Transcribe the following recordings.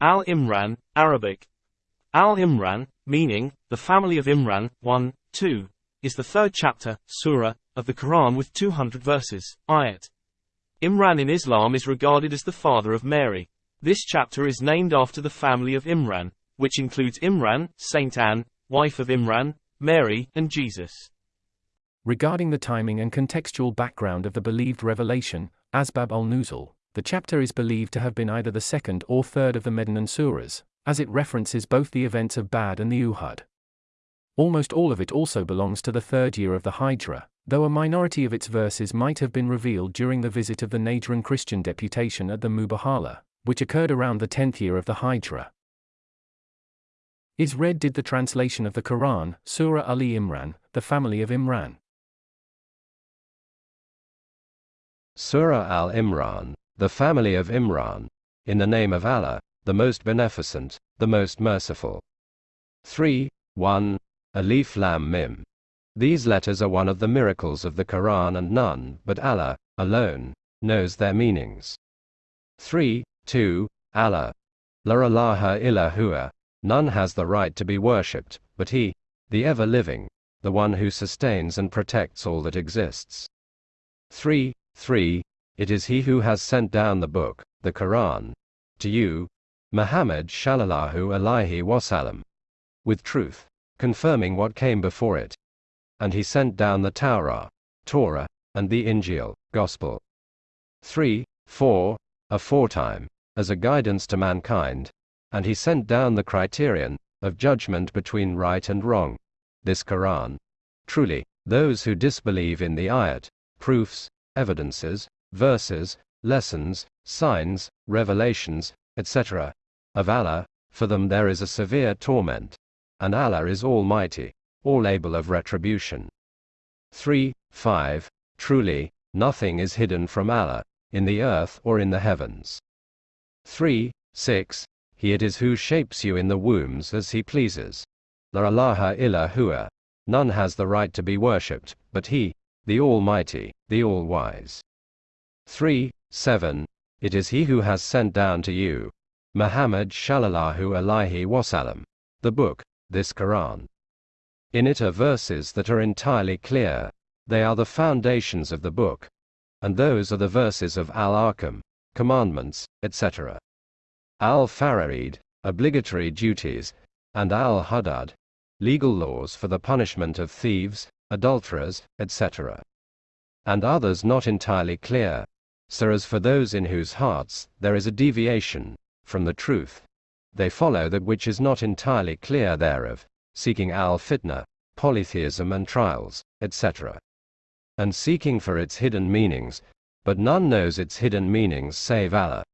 Al-Imran, Arabic. Al-Imran, meaning, the family of Imran, 1, 2, is the third chapter, surah, of the Quran with 200 verses, ayat. Imran in Islam is regarded as the father of Mary. This chapter is named after the family of Imran, which includes Imran, Saint Anne, wife of Imran, Mary, and Jesus. Regarding the timing and contextual background of the believed revelation, Asbab al-Nuzul, the chapter is believed to have been either the second or third of the Medinan surahs, as it references both the events of Badr and the Uhud. Almost all of it also belongs to the third year of the Hijra, though a minority of its verses might have been revealed during the visit of the Najran Christian deputation at the Mubahala, which occurred around the 10th year of the Hijra. Is read did the translation of the Quran, Surah Ali Imran, the family of Imran. Surah Al Imran, the family of Imran, in the name of Allah, the most beneficent, the most merciful. 3. 1. Alif Lam Mim. These letters are one of the miracles of the Quran and none but Allah, alone, knows their meanings. 3. 2. Allah. La ilaha illa huwa. None has the right to be worshipped, but He, the ever living, the one who sustains and protects all that exists. 3. 3. It is He who has sent down the book, the Quran, to you, Muhammad Shallallahu Alaihi Wasallam, with truth, confirming what came before it. And He sent down the Torah, Torah, and the Injil, Gospel. 3. 4. Aforetime, as a guidance to mankind, and He sent down the criterion of judgment between right and wrong, this Quran. Truly, those who disbelieve in the ayat, proofs, evidences, verses, lessons, signs, revelations, etc., of Allah, for them there is a severe torment. And Allah is Almighty, all able of retribution. 3. 5. Truly, nothing is hidden from Allah, in the earth or in the heavens. 3. 6. He it is who shapes you in the wombs as he pleases. La ilaha illa huwa. None has the right to be worshipped, but he, the Almighty, the All-Wise. 3. 7. It is He who has sent down to you, Muhammad Shallallahu Alaihi Wasallam, the book, this Quran. In it are verses that are entirely clear, they are the foundations of the book, and those are the verses of Al Ahkam, commandments, etc. Al Faraid, obligatory duties, and Al Hudud, legal laws for the punishment of thieves, adulterers, etc. And others not entirely clear. So as for those in whose hearts there is a deviation from the truth, they follow that which is not entirely clear thereof, seeking al fitna, polytheism and trials, etc. And seeking for its hidden meanings, but none knows its hidden meanings save Allah.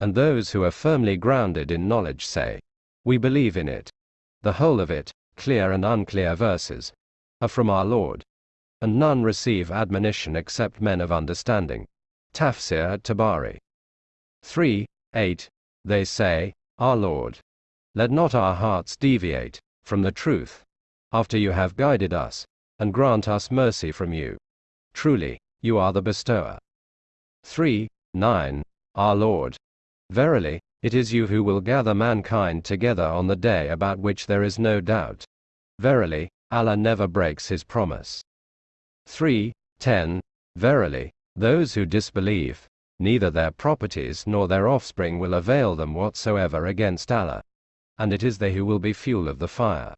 And those who are firmly grounded in knowledge say, We believe in it. The whole of it, clear and unclear verses, are from our Lord. And none receive admonition except men of understanding. Tafsir at Tabari. 3. 8. They say, Our Lord. Let not our hearts deviate from the truth, after you have guided us, and grant us mercy from you. Truly, you are the bestower. 3. 9. Our Lord. Verily, it is you who will gather mankind together on the day about which there is no doubt. Verily, Allah never breaks his promise. 3. 10. Verily, those who disbelieve, neither their properties nor their offspring will avail them whatsoever against Allah. And it is they who will be fuel of the fire.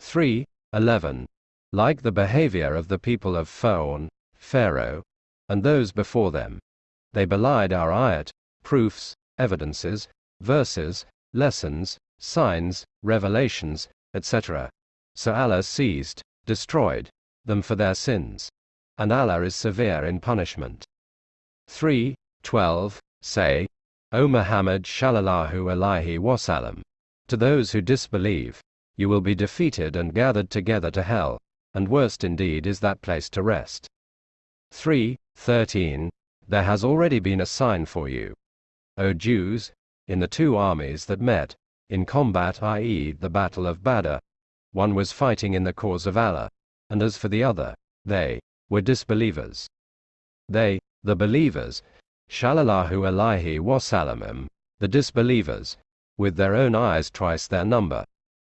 3. 11. Like the behavior of the people of Fir'aun, Pharaoh, and those before them, they belied our ayat, proofs, evidences, verses, lessons, signs, revelations, etc. So Allah seized, destroyed them for their sins. And Allah is severe in punishment. 3. 12. Say, O Muhammad Shallallahu Alaihi Wasallam, to those who disbelieve, you will be defeated and gathered together to hell, and worst indeed is that place to rest. 3. 13. There has already been a sign for you, O Jews, in the two armies that met, in combat i.e. the battle of Badr, one was fighting in the cause of Allah, and as for the other, they were disbelievers. They, the believers, Shallallahu Alaihi Wasallam, the disbelievers, with their own eyes twice their number,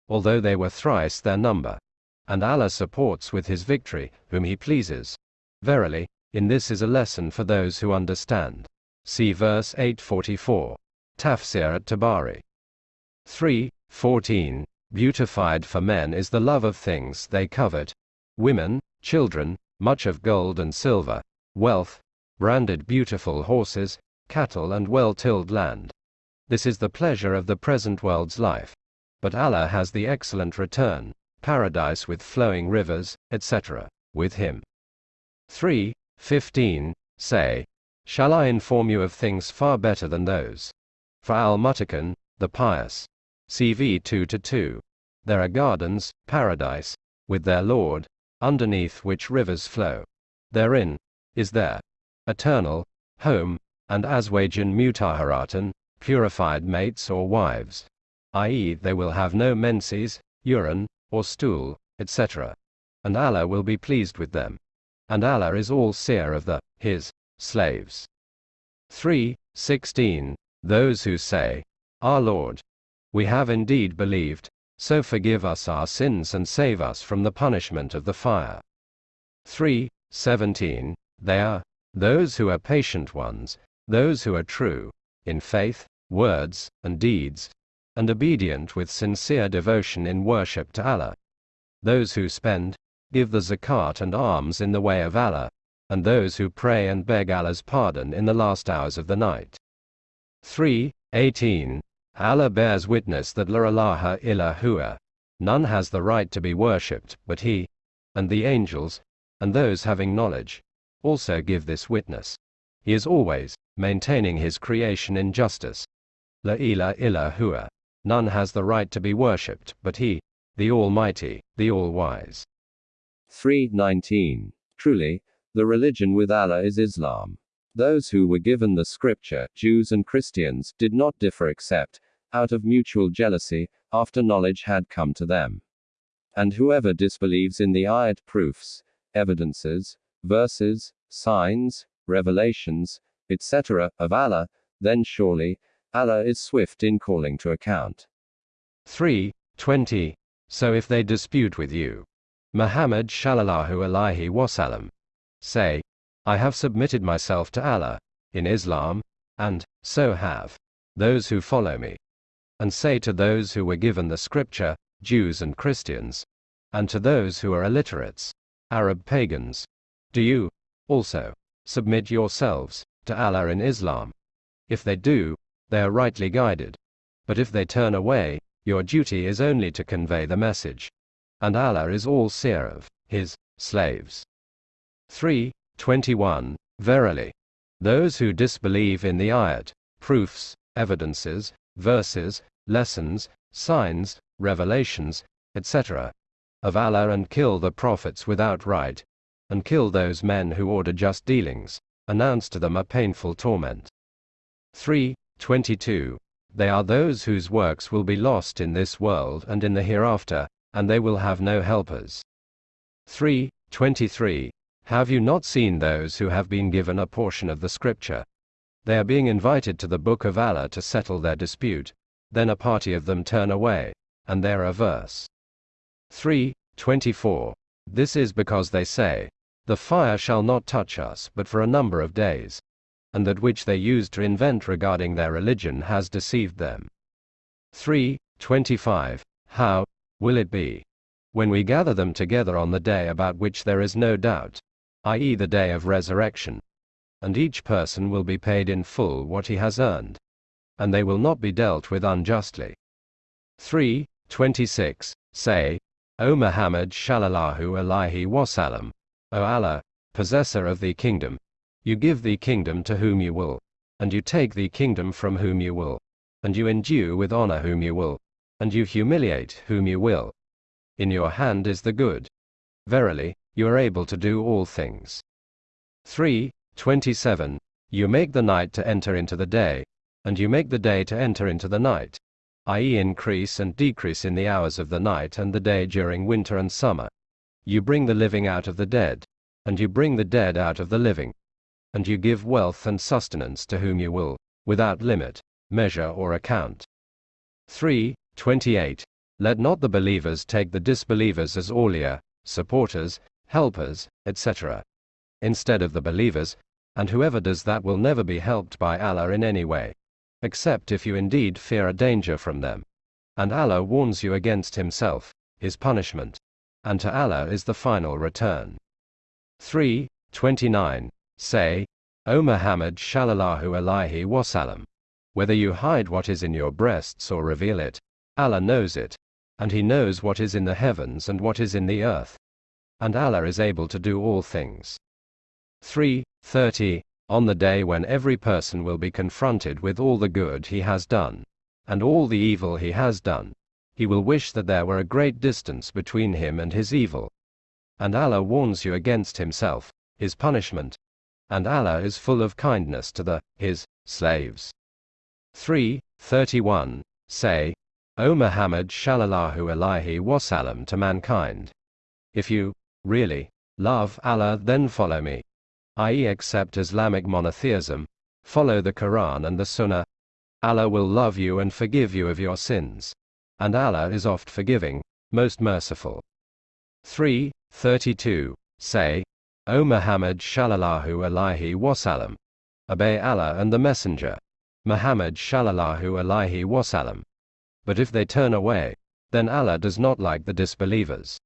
although they were thrice their number. And Allah supports with his victory, whom he pleases. Verily, in this is a lesson for those who understand. See verse 844. Tafsir at Tabari. 3. 14. Beautified for men is the love of things they covet women, children, much of gold and silver, wealth, branded beautiful horses, cattle, and well tilled land. This is the pleasure of the present world's life. But Allah has the excellent return, paradise with flowing rivers, etc., with Him. 3. 15. Say, Shall I inform you of things far better than those? For Al Mutakan, the pious. CV 2 to 2. There are gardens, paradise, with their Lord, underneath which rivers flow. Therein is their eternal home, and Aswajan Mutaharatan, purified mates or wives, i.e., they will have no menses, urine, or stool, etc. And Allah will be pleased with them. And Allah is all seer of the, His, slaves. 3. 16. Those who say, Our Lord, we have indeed believed, so forgive us our sins and save us from the punishment of the fire. 3. 17. They are those who are patient ones, those who are true, in faith, words, and deeds, and obedient with sincere devotion in worship to Allah. Those who spend, give the zakat and alms in the way of Allah, and those who pray and beg Allah's pardon in the last hours of the night. 3. 18. Allah bears witness that La ilaha illa huwa. None has the right to be worshipped but He, and the angels, and those having knowledge, also give this witness. He is always maintaining His creation in justice. La ilaha illa huwa. None has the right to be worshipped but He, the Almighty, the All-Wise. 319. Truly, the religion with Allah is Islam. Those who were given the scripture, Jews and Christians, did not differ except, out of mutual jealousy, after knowledge had come to them. And whoever disbelieves in the ayat proofs, evidences, verses, signs, revelations, etc., of Allah, then surely, Allah is swift in calling to account. 3. 20. So if they dispute with you, Muhammad shallallahu alaihi wasallam, Say, I have submitted myself to Allah, in Islam, and, so have, those who follow me. And say to those who were given the scripture, Jews and Christians, and to those who are illiterates, Arab pagans, do you, also, submit yourselves, to Allah in Islam? If they do, they are rightly guided. But if they turn away, your duty is only to convey the message. And Allah is all seer of His slaves. 3. 21. Verily, those who disbelieve in the ayat, proofs, evidences, verses, lessons, signs, revelations, etc., of Allah and kill the prophets without right, and kill those men who order just dealings, announce to them a painful torment. 3. 22. They are those whose works will be lost in this world and in the hereafter, and they will have no helpers. 3. 23. Have you not seen those who have been given a portion of the scripture? They are being invited to the book of Allah to settle their dispute, then a party of them turn away, and there are verse 3. 24. This is because they say, The fire shall not touch us but for a number of days, and that which they used to invent regarding their religion has deceived them. 3. 25. How will it be? When we gather them together on the day about which there is no doubt, i.e., the day of resurrection. And each person will be paid in full what he has earned. And they will not be dealt with unjustly. 3. 26. Say, O Muhammad Shallallahu Alaihi Wasallam, O Allah, possessor of the kingdom, you give the kingdom to whom you will, and you take the kingdom from whom you will, and you endue with honor whom you will, and you humiliate whom you will. In your hand is the good. Verily, you are able to do all things. 3. 27. You make the night to enter into the day, and you make the day to enter into the night, i.e., increase and decrease in the hours of the night and the day during winter and summer. You bring the living out of the dead, and you bring the dead out of the living. And you give wealth and sustenance to whom you will, without limit, measure, or account. 3. 28. Let not the believers take the disbelievers as awliya, supporters, helpers, etc. Instead of the believers, and whoever does that will never be helped by Allah in any way. Except if you indeed fear a danger from them. And Allah warns you against Himself, His punishment. And to Allah is the final return. 3. 29. Say, O Muhammad Shallallahu Alaihi Wasallam. Whether you hide what is in your breasts or reveal it, Allah knows it, and He knows what is in the heavens and what is in the earth. And Allah is able to do all things. 3. 30. On the day when every person will be confronted with all the good he has done, and all the evil he has done, he will wish that there were a great distance between him and his evil. And Allah warns you against himself, his punishment, and Allah is full of kindness to the, his, slaves. 3. 31. Say, O Muhammad Shallallahu Alaihi Wasallam to mankind. If you, really, love Allah then follow me i.e., accept Islamic monotheism, follow the Quran and the Sunnah, Allah will love you and forgive you of your sins. And Allah is oft forgiving, most merciful. 3. 32. Say, O Muhammad Shallallahu Alaihi Wasallam. Obey Allah and the Messenger. Muhammad Shallallahu Alaihi Wasallam. But if they turn away, then Allah does not like the disbelievers.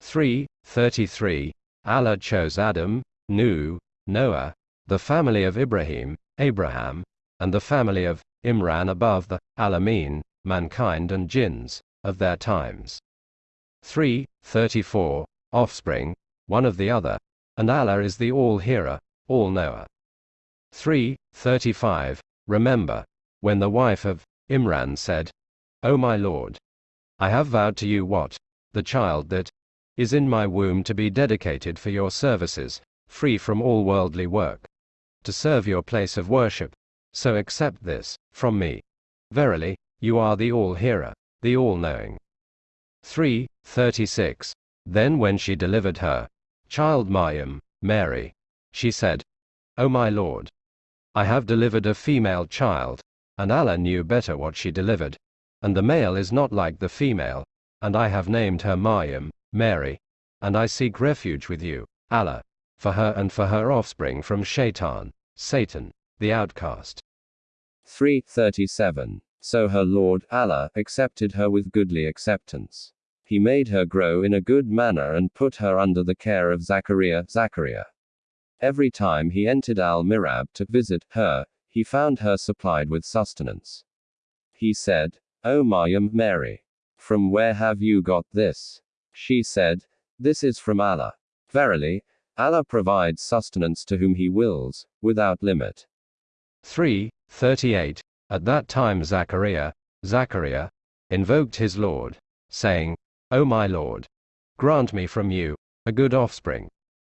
3. 33. Allah chose Adam, Nuh, Noah, the family of Ibrahim, Abraham, and the family of Imran above the Alameen, mankind and jinns, of their times. 3. 34. Offspring, one of the other, and Allah is the all-hearer, all-knower. 3. 35. Remember, when the wife of Imran said, O my Lord, I have vowed to you what, the child that is in my womb to be dedicated for your services, free from all worldly work, to serve your place of worship. So accept this, from me. Verily, you are the all-hearer, the all-knowing. 3. 36. Then when she delivered her child Maryam, Mary, she said, O my Lord, I have delivered a female child, and Allah knew better what she delivered, and the male is not like the female, and I have named her Maryam, Mary, and I seek refuge with you, Allah for her and for her offspring from Shaitan, Satan, the outcast. 337. So her Lord, Allah, accepted her with goodly acceptance. He made her grow in a good manner and put her under the care of Zachariah, Zachariah. Every time he entered Al Mihrab to visit her, he found her supplied with sustenance. He said, O Maryam, um Mary, from where have you got this? She said, This is from Allah. Verily, Allah provides sustenance to whom He wills, without limit. 3. 38. At that time Zachariah, Zachariah, invoked his Lord, saying, O my Lord, grant me from you a good offspring.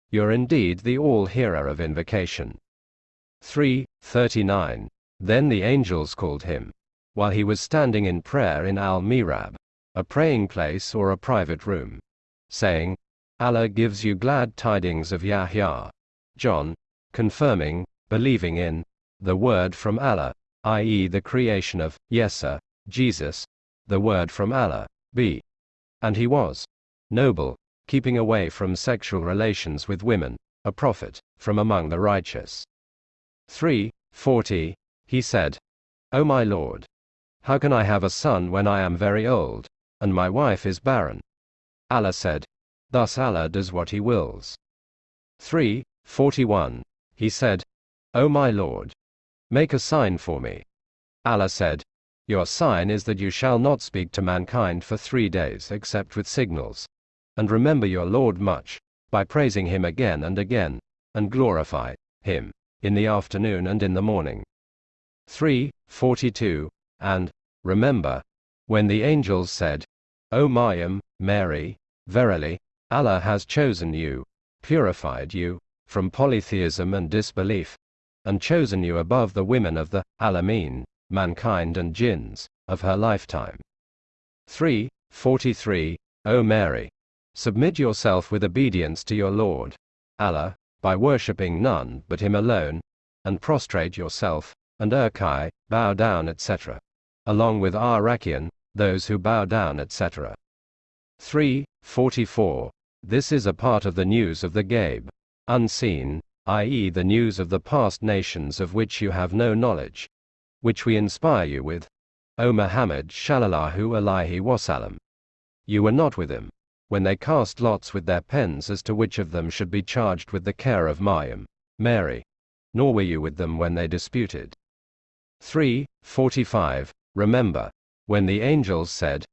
You're indeed the all-hearer of invocation. 3. 39. Then the angels called him, while he was standing in prayer in Al-Mihrab, a praying place or a private room, saying, Allah gives you glad tidings of Yahya. John, confirming, believing in, the word from Allah, i.e. the creation of Yesa, Jesus, the word from Allah, b. And he was noble, keeping away from sexual relations with women, a prophet, from among the righteous. 3. 40. He said, O my Lord, how can I have a son when I am very old, and my wife is barren? Allah said, Thus Allah does what He wills. 3. 41. He said, O my Lord, make a sign for me. Allah said, Your sign is that you shall not speak to mankind for three days except with signals. And remember your Lord much, by praising Him again and again, and glorify Him, in the afternoon and in the morning. 3. 42. And, remember, when the angels said, O Maryam, Mary, verily, Allah has chosen you, purified you, from polytheism and disbelief, and chosen you above the women of the Alamin, mankind and jinns, of her lifetime. 3. 43. O Mary, submit yourself with obedience to your Lord, Allah, by worshipping none but Him alone, and prostrate yourself, and erkai, bow down, etc. along with Arakian, those who bow down, etc. 3. 44. This is a part of the news of the Ghaib. Unseen, i.e., the news of the past nations of which you have no knowledge, which we inspire you with. O Muhammad Shallallahu Alaihi Wasallam. You were not with him when they cast lots with their pens as to which of them should be charged with the care of Maryam, Mary, nor were you with them when they disputed. 3. 45. Remember, when the angels said,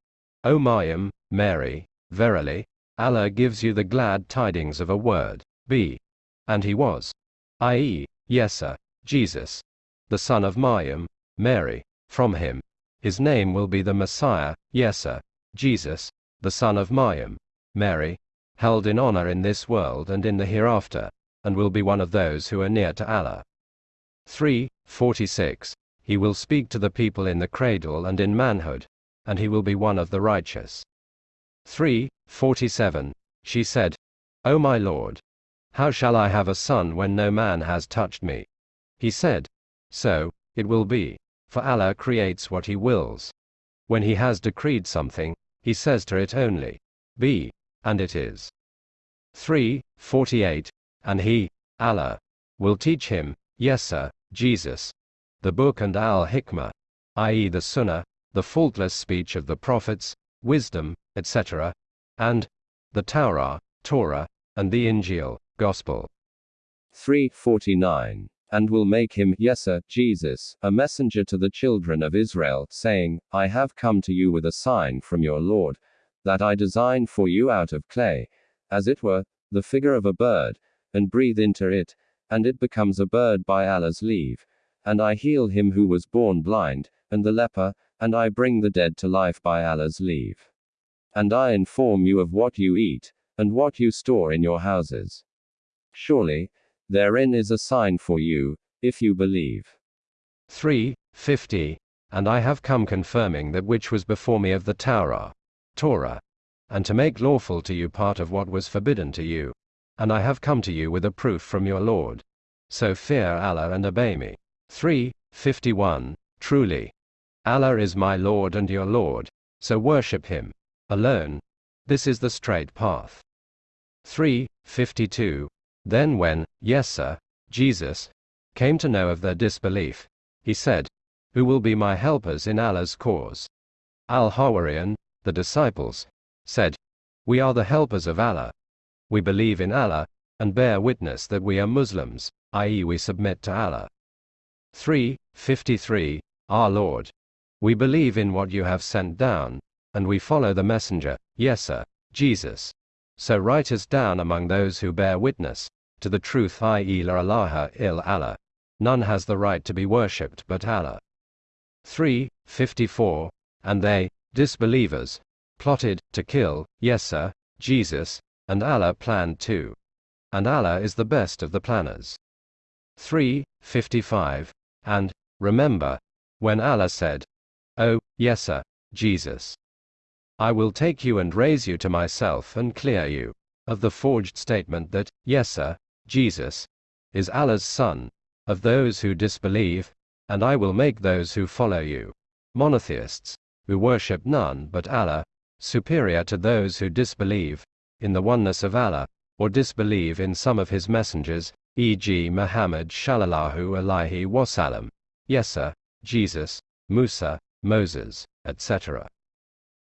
O Maryam, Mary, verily, Allah gives you the glad tidings of a word, be. And he was. i.e., Yesa, Jesus, the son of Maryam, Mary, from him. His name will be the Messiah, Yesa, Jesus, the son of Maryam, Mary, held in honor in this world and in the hereafter, and will be one of those who are near to Allah. 3. 46. He will speak to the people in the cradle and in manhood, and he will be one of the righteous. 3. 47. She said, O my Lord, how shall I have a son when no man has touched me? He said, So, it will be, for Allah creates what He wills. When He has decreed something, He says to it only, Be, and it is. 3. 48. And He, Allah, will teach him, yes sir, Jesus, the book and al hikmah, i.e., the Sunnah, the faultless speech of the prophets, wisdom, etc., and the Torah, Torah, and the Injil, Gospel. 349. And will make him, Yesa, Jesus, a messenger to the children of Israel, saying, I have come to you with a sign from your Lord, that I design for you out of clay, as it were, the figure of a bird, and breathe into it, and it becomes a bird by Allah's leave. And I heal him who was born blind, and the leper, and I bring the dead to life by Allah's leave. And I inform you of what you eat, and what you store in your houses. Surely, therein is a sign for you, if you believe. 3. 50. And I have come confirming that which was before me of the Torah, Torah, and to make lawful to you part of what was forbidden to you. And I have come to you with a proof from your Lord. So fear Allah and obey me. 3. 51. Truly, Allah is my Lord and your Lord, so worship Him alone. This is the straight path. 3. 52. Then when, yes sir, Jesus, came to know of their disbelief, he said, Who will be my helpers in Allah's cause? Al-Hawarian, the disciples, said, We are the helpers of Allah. We believe in Allah, and bear witness that we are Muslims, i.e., we submit to Allah. 3. 53. Our Lord. We believe in what you have sent down, and we follow the Messenger, yes sir, Jesus. So write us down among those who bear witness to the truth i.e. la ilaha il Allah. None has the right to be worshipped but Allah. 3. 54. And they, disbelievers, plotted to kill, yes sir, Jesus, and Allah planned too. And Allah is the best of the planners. 3. 55. And, remember, when Allah said, Oh, yes sir, Jesus. I will take you and raise you to myself and clear you of the forged statement that, yes sir, Jesus, is Allah's Son, of those who disbelieve, and I will make those who follow you, monotheists, who worship none but Allah, superior to those who disbelieve in the oneness of Allah, or disbelieve in some of his messengers, e.g. Muhammad Shallallahu Alaihi Wasallam, Yes, sir, Jesus, Musa, Moses, etc.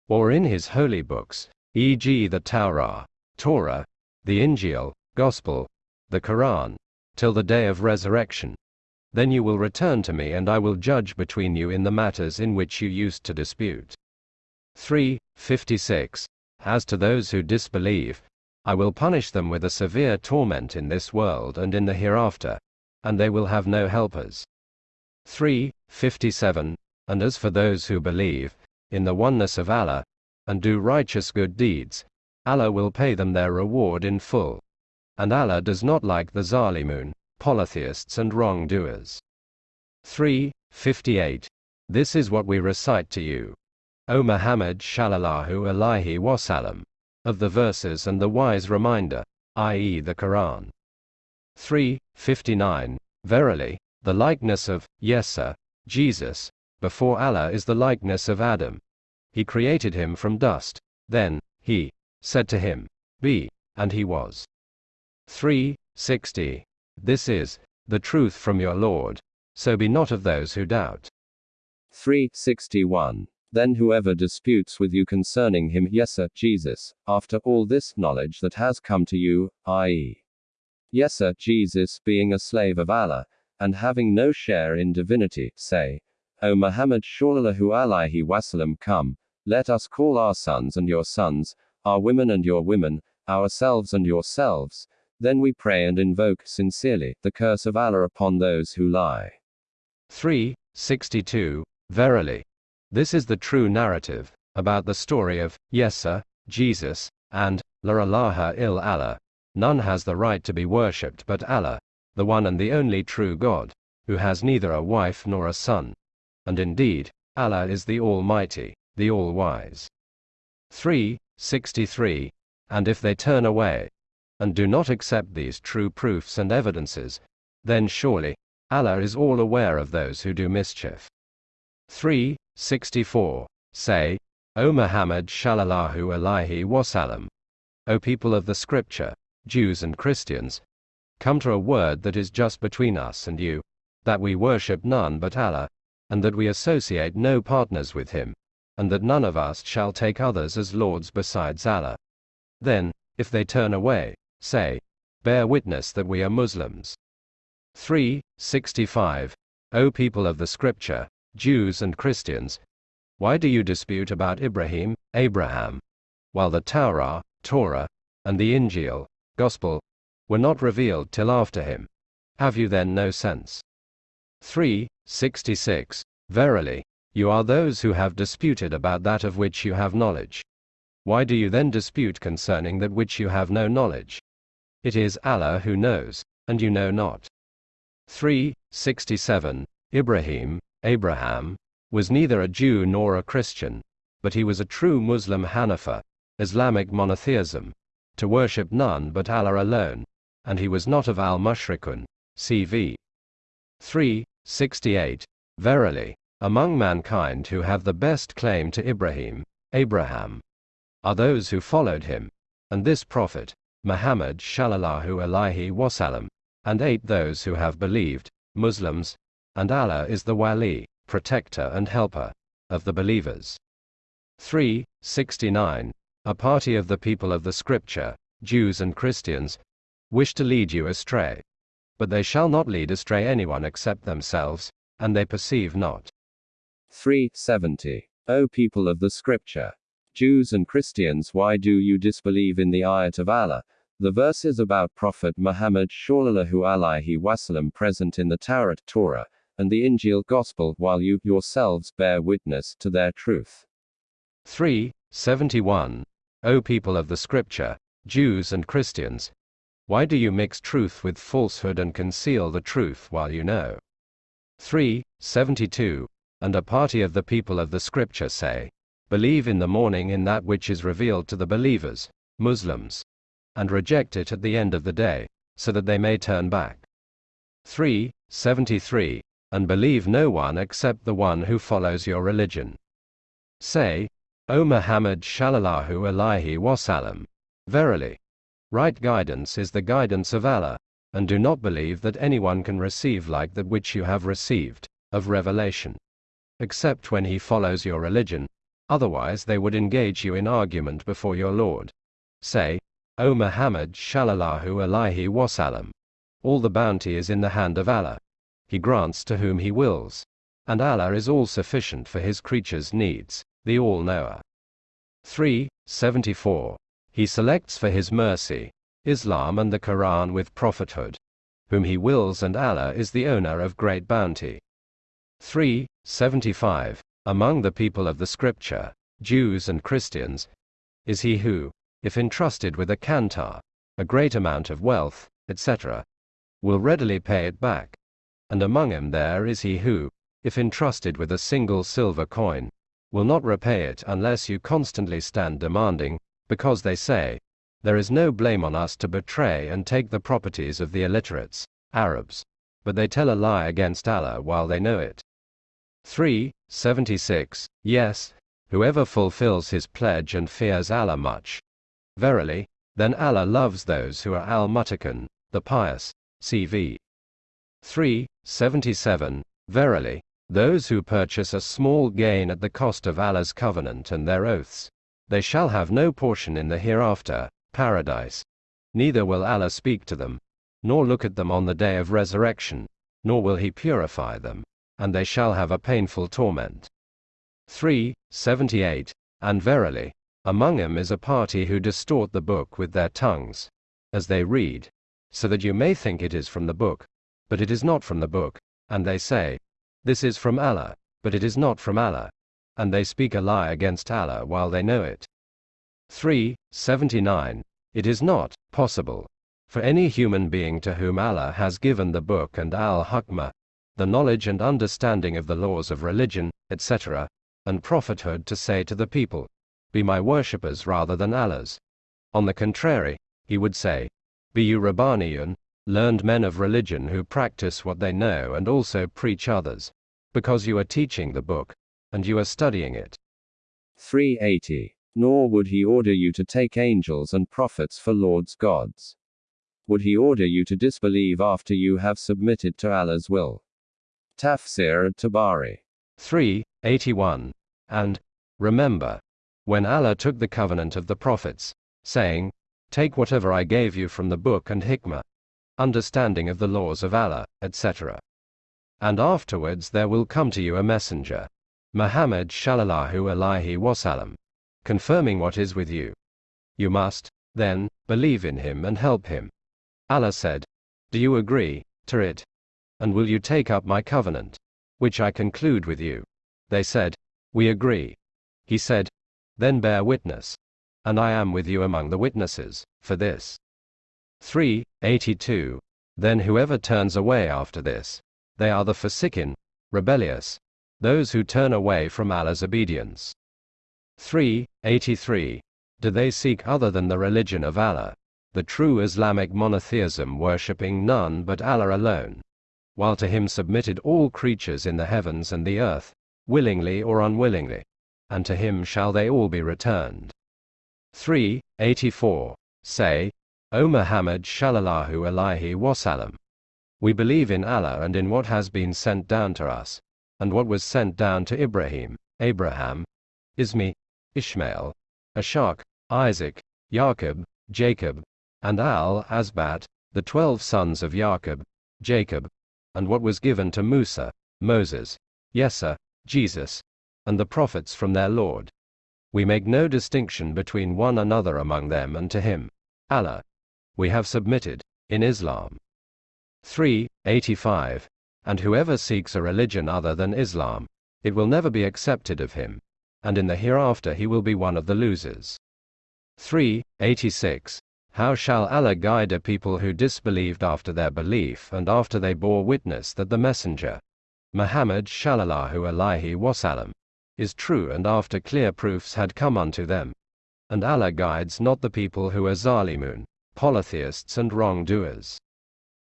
Or in his holy books, e.g. the Torah, Torah, the Injil, Gospel, the Quran, till the day of resurrection. Then you will return to me and I will judge between you in the matters in which you used to dispute. 3. 56. As to those who disbelieve, I will punish them with a severe torment in this world and in the hereafter, and they will have no helpers. 3. 57. And as for those who believe in the oneness of Allah, and do righteous good deeds, Allah will pay them their reward in full and Allah does not like the Zalimun, polytheists and wrongdoers. 3. 58. This is what we recite to you. O Muhammad Shallallahu Alaihi Wasallam, of the verses and the wise reminder, i.e. the Quran. 3. 59. Verily, the likeness of, Yesa, Jesus, before Allah is the likeness of Adam. He created him from dust. Then, he said to him, Be, and he was. 360. This is the truth from your Lord. So be not of those who doubt. 361. Then whoever disputes with you concerning him, Yesa, Jesus, after all this knowledge that has come to you, i.e., Yesa, Jesus, being a slave of Allah, and having no share in divinity, say, O Muhammad Sallallahu Alaihi Wasallam, come, let us call our sons and your sons, our women and your women, ourselves and yourselves, then we pray and invoke sincerely the curse of Allah upon those who lie. 362. Verily. This is the true narrative about the story of Yesa, Jesus, and La il Allah. None has the right to be worshipped but Allah, the one and the only true God, who has neither a wife nor a son. And indeed, Allah is the Almighty, the All-Wise. 363. And if they turn away, and do not accept these true proofs and evidences, then surely, Allah is all aware of those who do mischief. 364. Say, O Muhammad Shallallahu Alaihi Wasallam, O people of the scripture, Jews and Christians, come to a word that is just between us and you, that we worship none but Allah, and that we associate no partners with him, and that none of us shall take others as lords besides Allah. Then, if they turn away, say, bear witness that we are Muslims. 365. O people of the scripture, Jews and Christians, why do you dispute about Ibrahim, Abraham, while the Torah, Torah, and the Injil, Gospel, were not revealed till after him? Have you then no sense? 366. Verily, you are those who have disputed about that of which you have knowledge. Why do you then dispute concerning that which you have no knowledge? It is Allah who knows, and you know not. 3. 67. Ibrahim, Abraham, was neither a Jew nor a Christian, but he was a true Muslim Hanifa, Islamic monotheism, to worship none but Allah alone, and he was not of al-mushrikun, cv. 368. Verily, among mankind who have the best claim to Ibrahim, Abraham, are those who followed him, and this prophet, Muhammad Shallallahu Alaihi Wasallam, and eight those who have believed, Muslims, and Allah is the Wali, protector and helper, of the believers. 369. A party of the people of the Scripture, Jews and Christians, wish to lead you astray. But they shall not lead astray anyone except themselves, and they perceive not. 370. O people of the Scripture, Jews and Christians, why do you disbelieve in the ayat of Allah, the verses about Prophet Muhammad Sallallahu Alaihi Wasallam present in the Taurat Torah, and the Injil Gospel, while you yourselves bear witness to their truth. 371. O people of the Scripture, Jews and Christians, why do you mix truth with falsehood and conceal the truth while you know? 372. And a party of the people of the Scripture say, Believe in the morning in that which is revealed to the believers, Muslims, and reject it at the end of the day, so that they may turn back. 373 and believe no one except the one who follows your religion. Say, O Muhammad Shallallahu Alaihi Wasallam, verily, right guidance is the guidance of Allah, and do not believe that anyone can receive like that which you have received, of revelation, except when he follows your religion, otherwise they would engage you in argument before your Lord. Say, O Muhammad Shallallahu Alaihi Wasallam, all the bounty is in the hand of Allah he grants to whom he wills. And Allah is all sufficient for his creatures' needs, the all knower. 374. He selects for his mercy Islam and the Quran with prophethood, whom he wills, and Allah is the owner of great bounty. 375. Among the people of the scripture, Jews and Christians, is he who, if entrusted with a qantar, a great amount of wealth, etc., will readily pay it back and among him there is he who, if entrusted with a single silver coin, will not repay it unless you constantly stand demanding, because they say, there is no blame on us to betray and take the properties of the illiterates, Arabs, but they tell a lie against Allah while they know it. 3. 76, Yes, whoever fulfills his pledge and fears Allah much. Verily, then Allah loves those who are al mutakan, the pious. CV 3, 77, Verily, those who purchase a small gain at the cost of Allah's covenant and their oaths, they shall have no portion in the hereafter, paradise. Neither will Allah speak to them, nor look at them on the day of resurrection, nor will he purify them, and they shall have a painful torment. 3. 78. And verily, among them is a party who distort the book with their tongues, as they read, so that you may think it is from the book, but it is not from the book, and they say, This is from Allah, but it is not from Allah, and they speak a lie against Allah while they know it. 3. 79. It is not possible for any human being to whom Allah has given the book and al-hukmah, the knowledge and understanding of the laws of religion, etc., and prophethood to say to the people, Be my worshippers rather than Allah's. On the contrary, he would say, Be you Rabbaniyun, learned men of religion who practice what they know and also preach others, because you are teaching the book, and you are studying it. 380. Nor would he order you to take angels and prophets for lords gods. Would he order you to disbelieve after you have submitted to Allah's will? Tafsir at-Tabari. 3. 81. And, remember, when Allah took the covenant of the prophets, saying, Take whatever I gave you from the book and hikmah, understanding of the laws of Allah, etc. And afterwards there will come to you a messenger, Muhammad shallallahu alaihi wasallam, confirming what is with you. You must, then, believe in him and help him. Allah said, Do you agree to it? And will you take up my covenant, which I conclude with you? They said, We agree. He said, Then bear witness. And I am with you among the witnesses, for this. 3. 82. Then whoever turns away after this, they are the forsaken, rebellious, those who turn away from Allah's obedience. 3. 83. Do they seek other than the religion of Allah, the true Islamic monotheism worshipping none but Allah alone, while to him submitted all creatures in the heavens and the earth, willingly or unwillingly, and to him shall they all be returned. 3. 84. Say, O Muhammad shallallahu alaihi wasallam, we believe in Allah and in what has been sent down to us, and what was sent down to Ibrahim, Abraham, Ismi, Ishmael, Ishaq, Isaac, Jacob, Jacob, and Al-Asbat, the twelve sons of Jacob, Jacob, and what was given to Musa, Moses, Yesa, Jesus, and the prophets from their Lord. We make no distinction between one another among them and to him, Allah. We have submitted, in Islam. 3. 85. And whoever seeks a religion other than Islam, it will never be accepted of him, and in the hereafter he will be one of the losers. 3. 86. How shall Allah guide a people who disbelieved after their belief and after they bore witness that the Messenger, Muhammad shallallahu alaihi wasallam, is true and after clear proofs had come unto them? And Allah guides not the people who are zalimun, polytheists and wrongdoers.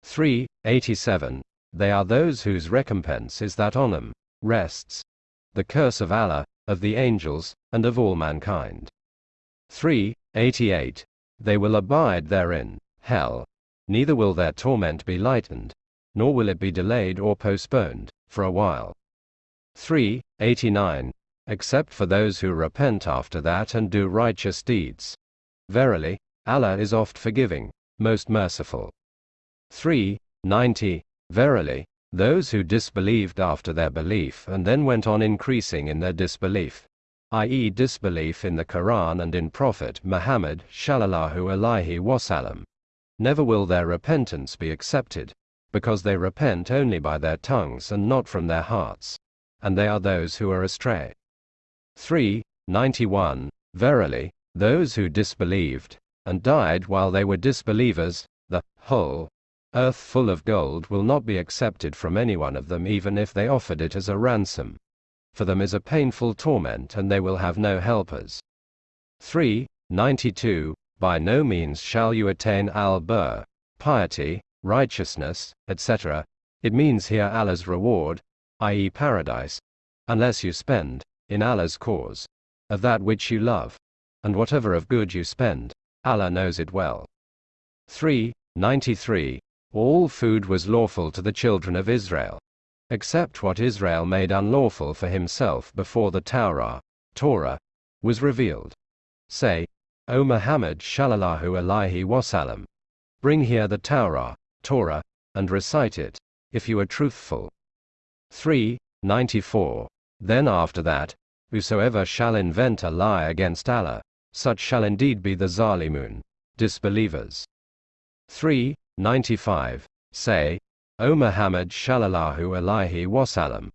3. 87. They are those whose recompense is that on them rests the curse of Allah, of the angels, and of all mankind. 3. 88. They will abide therein, hell. Neither will their torment be lightened, nor will it be delayed or postponed, for a while. 3. 89. Except for those who repent after that and do righteous deeds. Verily, Allah is oft forgiving, most merciful. 3. 90. Verily, those who disbelieved after their belief and then went on increasing in their disbelief, i.e., disbelief in the Quran and in Prophet Muhammad shallallahu alaihi wasallam, never will their repentance be accepted, because they repent only by their tongues and not from their hearts, and they are those who are astray. 3. 91. Verily, those who disbelieved, and died while they were disbelievers, the whole earth full of gold will not be accepted from any one of them even if they offered it as a ransom. For them is a painful torment and they will have no helpers. 3. 92. By no means shall you attain al-Bur, piety, righteousness, etc. It means here Allah's reward, i.e. paradise, unless you spend, in Allah's cause, of that which you love, and whatever of good you spend, Allah knows it well. 3. 93. All food was lawful to the children of Israel, except what Israel made unlawful for himself before the Taurat, Torah, was revealed. Say, O Muhammad Shallallahu Alaihi Wasallam, bring here the Taurat, Torah, and recite it, if you are truthful. 3. 94. Then after that, whosoever shall invent a lie against Allah, such shall indeed be the Zalimun, disbelievers. 3. 95. Say, O Muhammad Shallallahu Alaihi Wasallam,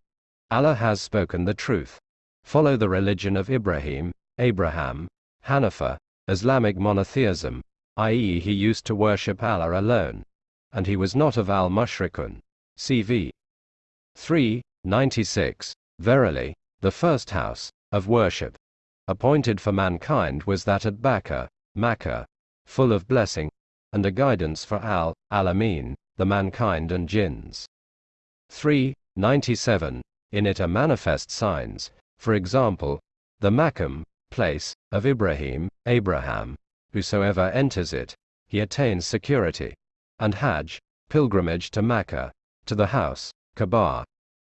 Allah has spoken the truth. Follow the religion of Ibrahim, Abraham, Hanifa, Islamic monotheism, i.e., he used to worship Allah alone, and he was not of al mushrikun. CV 3. 96. Verily, the first house of worship appointed for mankind was that at Bakka, Makkah, full of blessing and a guidance for al alamin, the mankind and jinns. 3. 97. In it are manifest signs, for example, the Makam, place, of Ibrahim, Abraham, whosoever enters it, he attains security. And Hajj, pilgrimage to Mecca, to the house, Kaaba,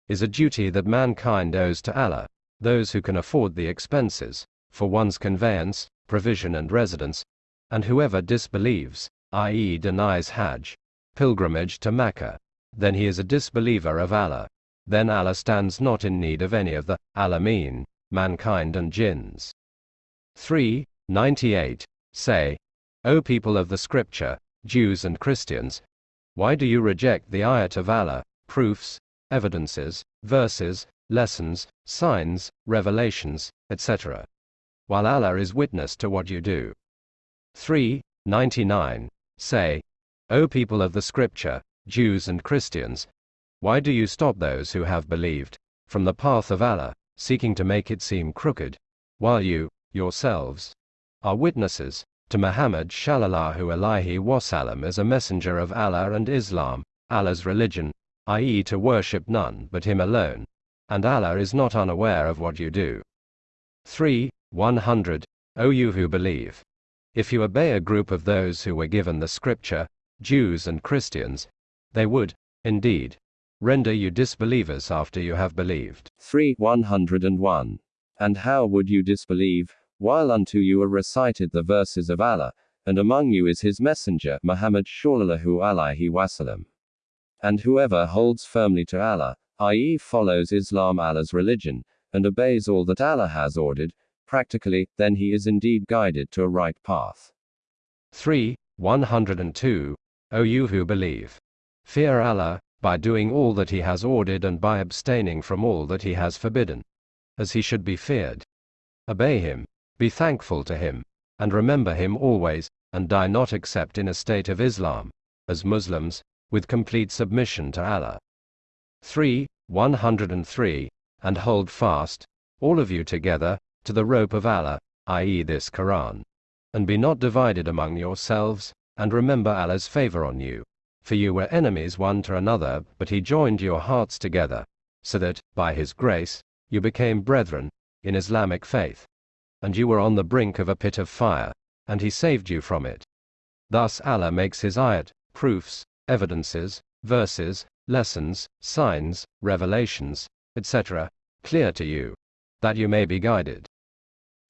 is a duty that mankind owes to Allah, those who can afford the expenses, for one's conveyance, provision and residence, and whoever disbelieves, i.e. denies Hajj, pilgrimage to Mecca, then he is a disbeliever of Allah. Then Allah stands not in need of any of the Alameen, mankind and jinns. 3. 98. Say, O people of the scripture, Jews and Christians, why do you reject the ayat of Allah, proofs, evidences, verses, lessons, signs, revelations, etc. While Allah is witness to what you do. 3. 99. Say, O people of the scripture, Jews and Christians, why do you stop those who have believed, from the path of Allah, seeking to make it seem crooked, while you, yourselves, are witnesses to Muhammad Shallallahu Alaihi Wasallam as a messenger of Allah and Islam, Allah's religion, i.e., to worship none but Him alone, and Allah is not unaware of what you do. 3. 100. O you who believe. If you obey a group of those who were given the scripture, Jews and Christians, they would, indeed, render you disbelievers after you have believed. 3. 101. And how would you disbelieve, while unto you are recited the verses of Allah, and among you is his messenger, Muhammad Shallallahu Alaihi Wasallam. And whoever holds firmly to Allah, i.e., follows Islam Allah's religion, and obeys all that Allah has ordered, practically, then he is indeed guided to a right path. 3. 102. O you who believe. Fear Allah, by doing all that He has ordered and by abstaining from all that He has forbidden as he should be feared. Obey him, be thankful to him, and remember him always, and die not except in a state of Islam, as Muslims, with complete submission to Allah. 3. 103. And hold fast, all of you together, to the rope of Allah, i.e., this Quran. And be not divided among yourselves, and remember Allah's favor on you. For you were enemies one to another, but He joined your hearts together, so that, by His grace, you became brethren in Islamic faith. And you were on the brink of a pit of fire, and he saved you from it. Thus Allah makes his ayat, proofs, evidences, verses, lessons, signs, revelations, etc., clear to you, that you may be guided.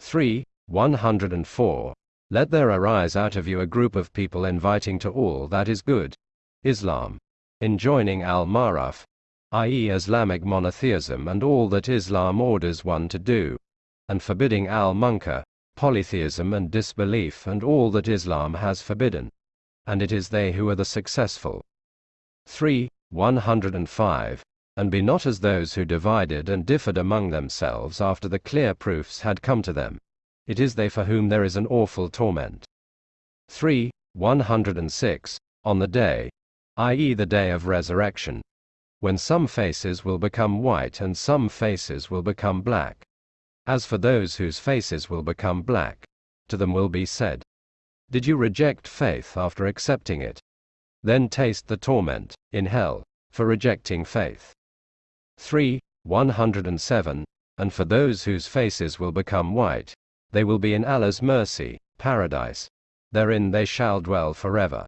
3. 104. Let there arise out of you a group of people inviting to all that is good, Islam, enjoining al-Ma'ruf, i.e. Islamic monotheism and all that Islam orders one to do, and forbidding al-munkar, polytheism and disbelief and all that Islam has forbidden. And it is they who are the successful. 3. 105. And be not as those who divided and differed among themselves after the clear proofs had come to them. It is they for whom there is an awful torment. 3. 106. On the day, i.e., the day of resurrection, when some faces will become white and some faces will become black. As for those whose faces will become black, to them will be said, Did you reject faith after accepting it? Then taste the torment, in hell, for rejecting faith. 3. 107, and for those whose faces will become white, they will be in Allah's mercy, paradise. Therein they shall dwell forever.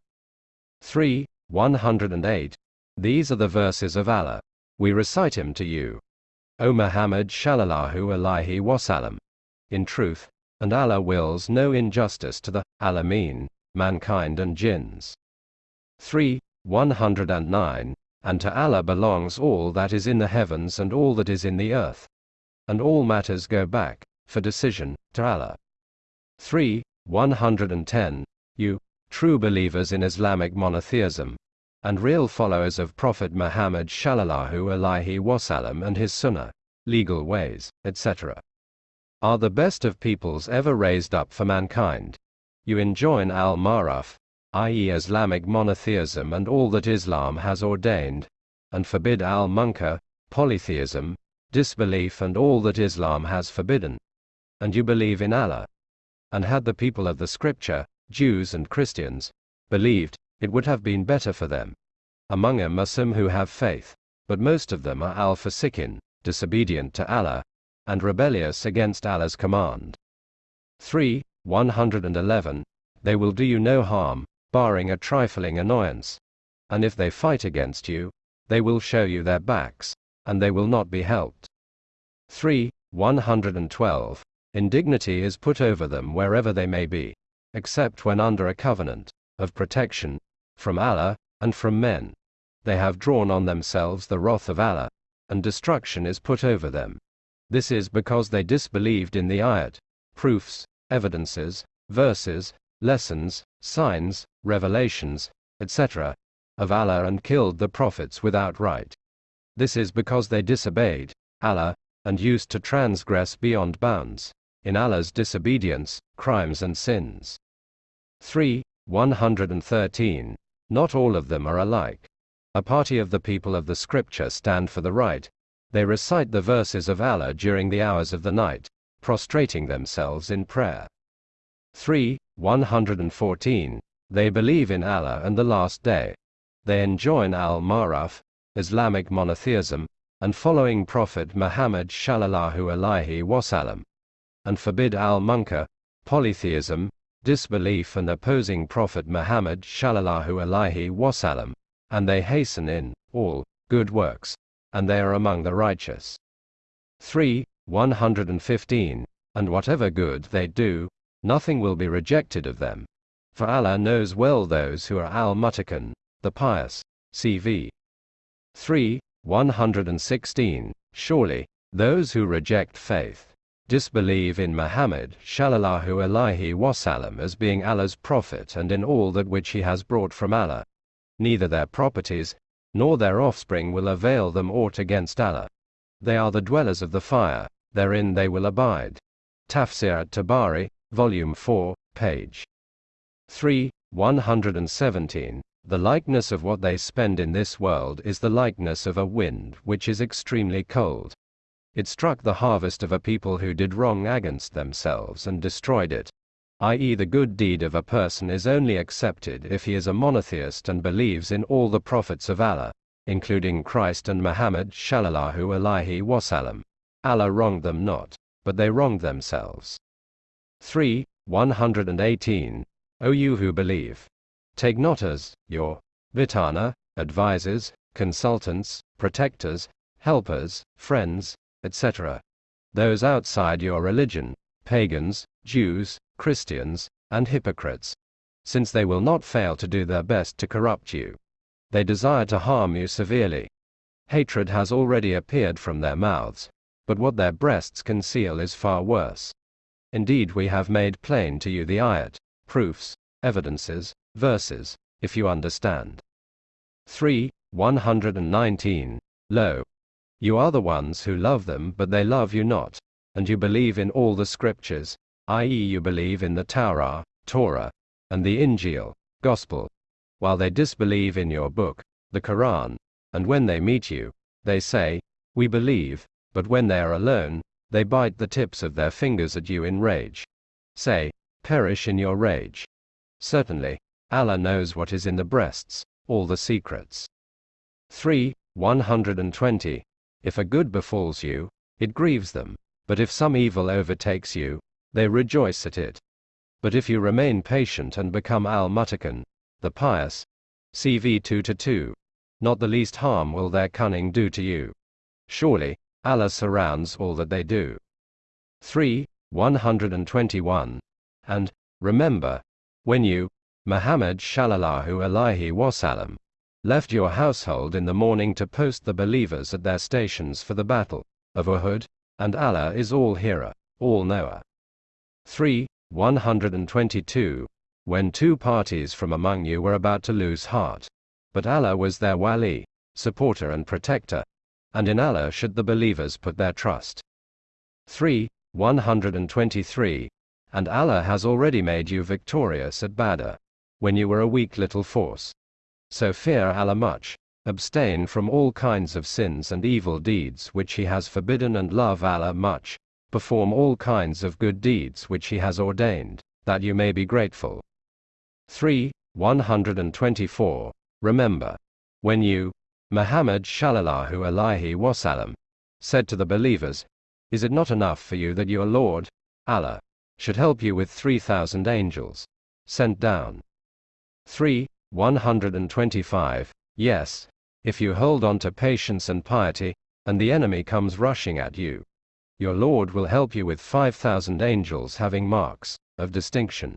3. 108. These are the verses of Allah. We recite him to you. O Muhammad Shallallahu Alaihi Wasallam. In truth, and Allah wills no injustice to the Alameen, mankind and jinns. 3. 109. And to Allah belongs all that is in the heavens and all that is in the earth. And all matters go back, for decision, to Allah. 3. 110. You, true believers in Islamic monotheism, and real followers of Prophet Muhammad Shallallahu Alaihi Wasallam and his Sunnah, legal ways, etc., are the best of peoples ever raised up for mankind. You enjoin al ma'ruf, i.e., Islamic monotheism and all that Islam has ordained, and forbid al munkar, polytheism, disbelief and all that Islam has forbidden. And you believe in Allah. And had the people of the scripture, Jews and Christians, believed, it would have been better for them. Among them are some who have faith, but most of them are al fasikin, disobedient to Allah, and rebellious against Allah's command. 3. 111. They will do you no harm, barring a trifling annoyance. And if they fight against you, they will show you their backs, and they will not be helped. 3. 112. Indignity is put over them wherever they may be, except when under a covenant of protection from Allah, and from men. They have drawn on themselves the wrath of Allah, and destruction is put over them. This is because they disbelieved in the ayat, proofs, evidences, verses, lessons, signs, revelations, etc., of Allah and killed the prophets without right. This is because they disobeyed Allah and used to transgress beyond bounds in Allah's disobedience, crimes and sins. 3. 113. Not all of them are alike. A party of the people of the scripture stand for the right. They recite the verses of Allah during the hours of the night, prostrating themselves in prayer. 3. 114. They believe in Allah and the last day. They enjoin al-Ma'ruf, Islamic monotheism, and following Prophet Muhammad Shallallahu Alaihi Wasallam, and forbid al-Munkar, polytheism, disbelief and opposing Prophet Muhammad Shallallahu Alaihi Wasallam, and they hasten in all good works, and they are among the righteous. 3. 115. And whatever good they do, nothing will be rejected of them. For Allah knows well those who are al muttaqun, the pious. CV 3. 116. Surely, those who reject faith disbelieve in Muhammad Shallallahu Alaihi Wasallam as being Allah's prophet and in all that which he has brought from Allah. Neither their properties, nor their offspring will avail them aught against Allah. They are the dwellers of the fire, therein they will abide. Tafsir at-Tabari, Volume 4, page 3, 117. The likeness of what they spend in this world is the likeness of a wind which is extremely cold. It struck the harvest of a people who did wrong against themselves and destroyed it. I.e., the good deed of a person is only accepted if he is a monotheist and believes in all the prophets of Allah, including Christ and Muhammad Shallallahu Alaihi Wasallam. Allah wronged them not, but they wronged themselves. 3. 118. O you who believe, take not as your bitanah, advisers, consultants, protectors, helpers, friends, etc. Those outside your religion, pagans, Jews, Christians, and hypocrites. Since they will not fail to do their best to corrupt you. They desire to harm you severely. Hatred has already appeared from their mouths, but what their breasts conceal is far worse. Indeed, we have made plain to you the ayat, proofs, evidences, verses, if you understand. 3. 119. Lo, you are the ones who love them, but they love you not. And you believe in all the scriptures, i.e., you believe in the Taurat, Torah, and the Injil, Gospel, while they disbelieve in your book, the Quran. And when they meet you, they say, We believe, but when they are alone, they bite the tips of their fingers at you in rage. Say, Perish in your rage. Certainly, Allah knows what is in the breasts, all the secrets. 3. 120. If a good befalls you, it grieves them, but if some evil overtakes you, they rejoice at it. But if you remain patient and become al muttaqun, the pious, CV 2 to 2, not the least harm will their cunning do to you. Surely, Allah surrounds all that they do. 3. 121. And, remember, when you, Muhammad Shallallahu Alaihi Wasallam, left your household in the morning to post the believers at their stations for the battle of Uhud, and Allah is all hearer, all knower. 3. 122. When two parties from among you were about to lose heart, but Allah was their wali, supporter and protector, and in Allah should the believers put their trust. 3. 123. And Allah has already made you victorious at Badr when you were a weak little force. So fear Allah much, abstain from all kinds of sins and evil deeds which He has forbidden, and love Allah much, perform all kinds of good deeds which He has ordained, that you may be grateful. 3. 124. Remember, when you, Muhammad Shallallahu Alaihi Wasallam, said to the believers, Is it not enough for you that your Lord, Allah, should help you with 3,000 angels, sent down? 3. 125. Yes, if you hold on to patience and piety, and the enemy comes rushing at you, your Lord will help you with 5,000 angels having marks of distinction.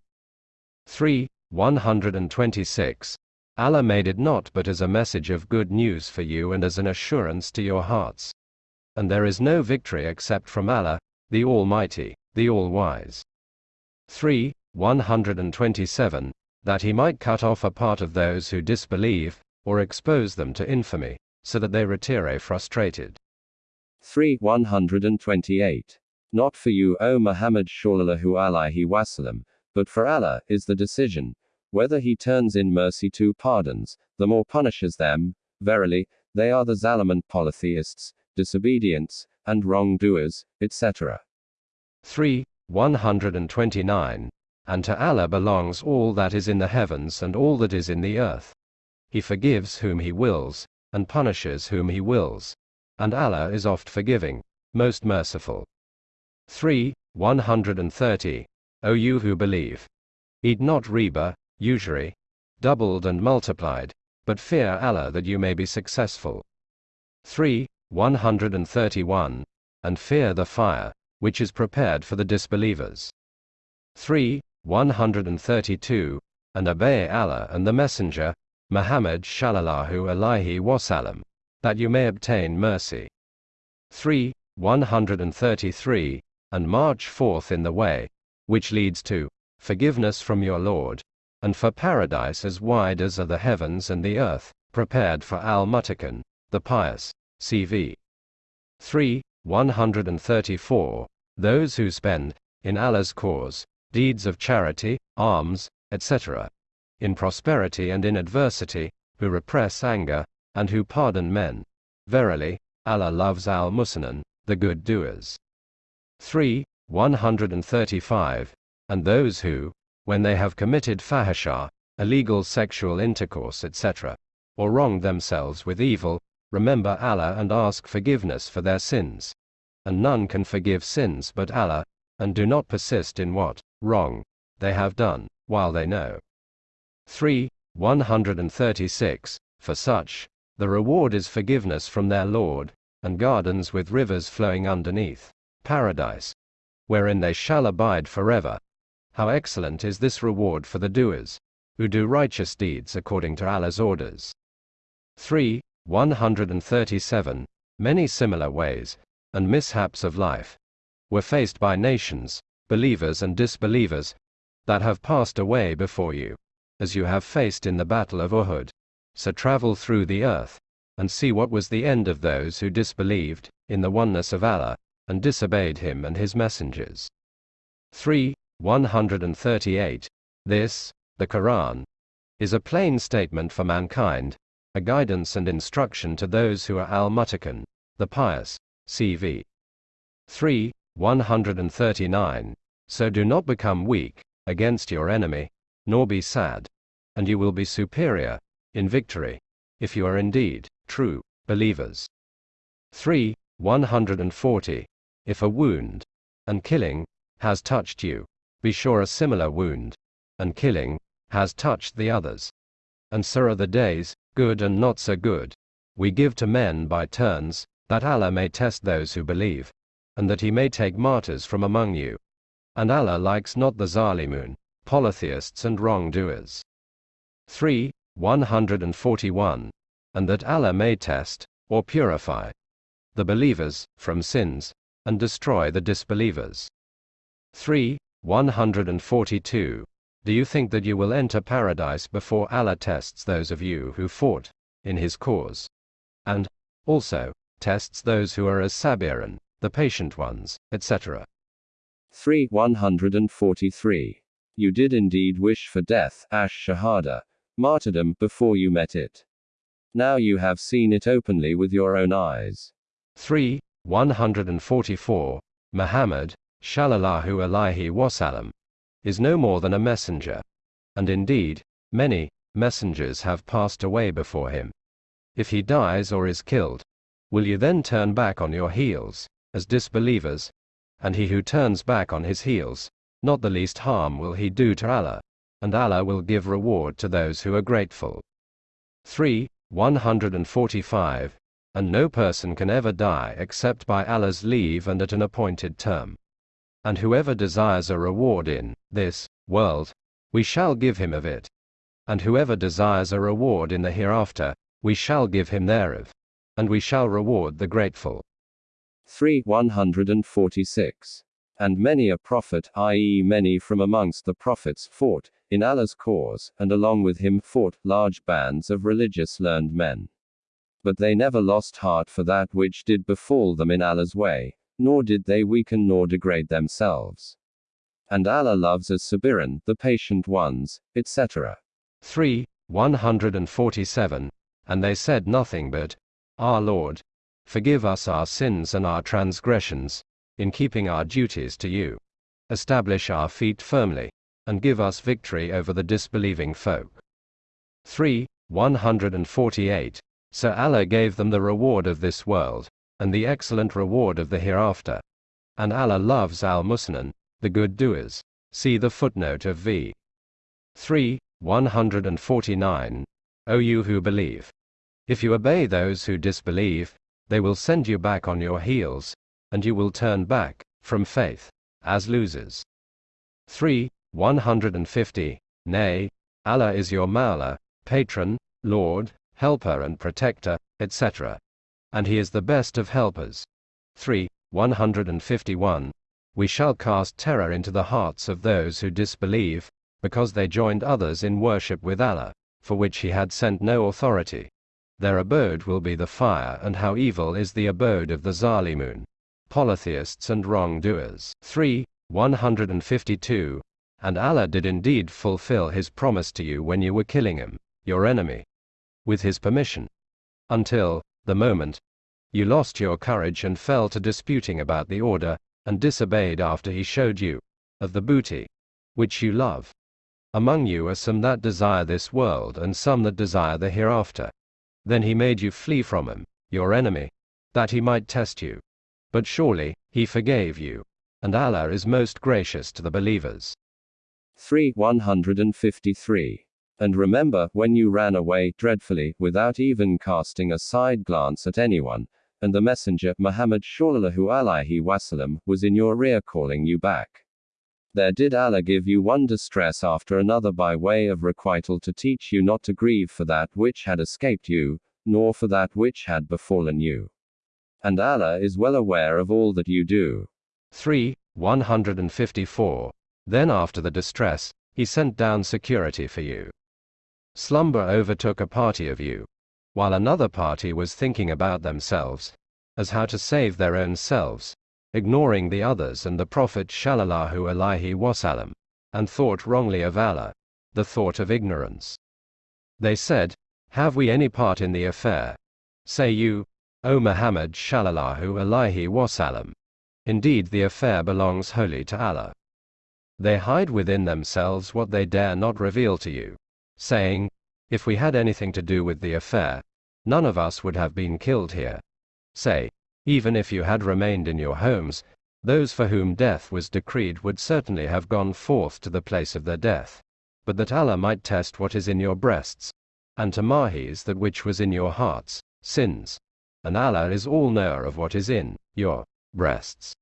3. 126. Allah made it not but as a message of good news for you and as an assurance to your hearts. And there is no victory except from Allah, the Almighty, the All-Wise. 3. 127 that he might cut off a part of those who disbelieve, or expose them to infamy, so that they retire frustrated. 3. 128. Not for you, O Muhammad Shallallahu Alaihi Wasallam, but for Allah is the decision, whether he turns in mercy to pardons, the more punishes them, verily, they are the Zalimun polytheists, disobedience, and wrongdoers, etc. 3. 129 and to Allah belongs all that is in the heavens and all that is in the earth. He forgives whom He wills, and punishes whom He wills. And Allah is oft forgiving, most merciful. 3. 130. O you who believe. Eat not riba, usury, doubled and multiplied, but fear Allah that you may be successful. 3. 131. And fear the fire, which is prepared for the disbelievers. 3. 132, and obey Allah and the Messenger, Muhammad Shallallahu Alaihi Wasallam, that you may obtain mercy. 3. 133, and march forth in the way, which leads to forgiveness from your Lord, and for paradise as wide as are the heavens and the earth, prepared for Al Muttaqun, the pious. CV. 3. 134. Those who spend, in Allah's cause, deeds of charity, alms, etc., in prosperity and in adversity, who repress anger, and who pardon men. Verily, Allah loves al Muhsinun, the good doers. 3. 135. And those who, when they have committed fahisha, illegal sexual intercourse, etc., or wronged themselves with evil, remember Allah and ask forgiveness for their sins. And none can forgive sins but Allah, and do not persist in what wrong they have done, while they know. 3. 136. For such, the reward is forgiveness from their Lord, and gardens with rivers flowing underneath, paradise, wherein they shall abide forever. How excellent is this reward for the doers, who do righteous deeds according to Allah's orders. 3. 137. Many similar ways, and mishaps of life, were faced by nations, believers and disbelievers, that have passed away before you, as you have faced in the battle of Uhud. So travel through the earth, and see what was the end of those who disbelieved in the oneness of Allah, and disobeyed Him and His messengers. 3. 138. This, the Quran, is a plain statement for mankind, a guidance and instruction to those who are al muttaqun, the pious. CV. 3. 139. So do not become weak against your enemy, nor be sad, and you will be superior in victory, if you are indeed true believers. 3. 140. If a wound, and killing, has touched you, be sure a similar wound, and killing, has touched the others. And so are the days, good and not so good, we give to men by turns, that Allah may test those who believe, and that he may take martyrs from among you. And Allah likes not the Zalimun, polytheists and wrongdoers. 3. 141. And that Allah may test, or purify, the believers, from sins, and destroy the disbelievers. 3. 142. Do you think that you will enter paradise before Allah tests those of you who fought in His cause? And, also, tests those who are as sabirun, the patient ones, etc. 3. 143. You did indeed wish for death, ash shahada, martyrdom, before you met it. Now you have seen it openly with your own eyes. 3. 144. Muhammad, Shallallahu Alaihi Wasallam, is no more than a messenger. And indeed, many messengers have passed away before him. If he dies or is killed, will you then turn back on your heels, as disbelievers? And he who turns back on his heels, not the least harm will he do to Allah, and Allah will give reward to those who are grateful. 3. 145 and no person can ever die except by Allah's leave and at an appointed term. And whoever desires a reward in this world, we shall give him of it. And whoever desires a reward in the hereafter, we shall give him thereof. And we shall reward the grateful. 3. 146. And many a prophet, i.e., many from amongst the prophets, fought, in Allah's cause, and along with him fought large bands of religious learned men but they never lost heart for that which did befall them in Allah's way, nor did they weaken nor degrade themselves. And Allah loves as Sabirun, the patient ones, etc. 3. 147. And they said nothing but, Our Lord, forgive us our sins and our transgressions, in keeping our duties to you. Establish our feet firmly, and give us victory over the disbelieving folk. 3. 148. So Allah gave them the reward of this world, and the excellent reward of the hereafter. And Allah loves al Muhsinun, the good doers. See the footnote of v. 3, 149. O you who believe. If you obey those who disbelieve, they will send you back on your heels, and you will turn back, from faith, as losers. 3, 150. Nay, Allah is your Mawla, patron, Lord, helper and protector, etc. And he is the best of helpers. 3. 151. We shall cast terror into the hearts of those who disbelieve, because they joined others in worship with Allah, for which he had sent no authority. Their abode will be the fire, and how evil is the abode of the Zalimun, polytheists and wrongdoers. 3. 152. And Allah did indeed fulfill his promise to you when you were killing him, your enemy with his permission. Until, the moment, you lost your courage and fell to disputing about the order, and disobeyed after he showed you, of the booty, which you love. Among you are some that desire this world and some that desire the hereafter. Then he made you flee from him, your enemy, that he might test you. But surely, he forgave you. And Allah is most gracious to the believers. 3. 153. And remember, when you ran away, dreadfully, without even casting a side glance at anyone, and the messenger, Muhammad Shallallahu Alaihi Wasallam, was in your rear calling you back. There did Allah give you one distress after another by way of requital to teach you not to grieve for that which had escaped you, nor for that which had befallen you. And Allah is well aware of all that you do. 3. 154. Then after the distress, He sent down security for you. Slumber overtook a party of you, while another party was thinking about themselves, as how to save their own selves, ignoring the others and the Prophet Shallallahu Alaihi Wasallam, and thought wrongly of Allah, the thought of ignorance. They said, Have we any part in the affair? Say you, O Muhammad Shallallahu Alaihi Wasallam. Indeed the affair belongs wholly to Allah. They hide within themselves what they dare not reveal to you saying, If we had anything to do with the affair, none of us would have been killed here. Say, Even if you had remained in your homes, those for whom death was decreed would certainly have gone forth to the place of their death. But that Allah might test what is in your breasts, and to Mahis that which was in your hearts, sins. And Allah is all knower of what is in your breasts.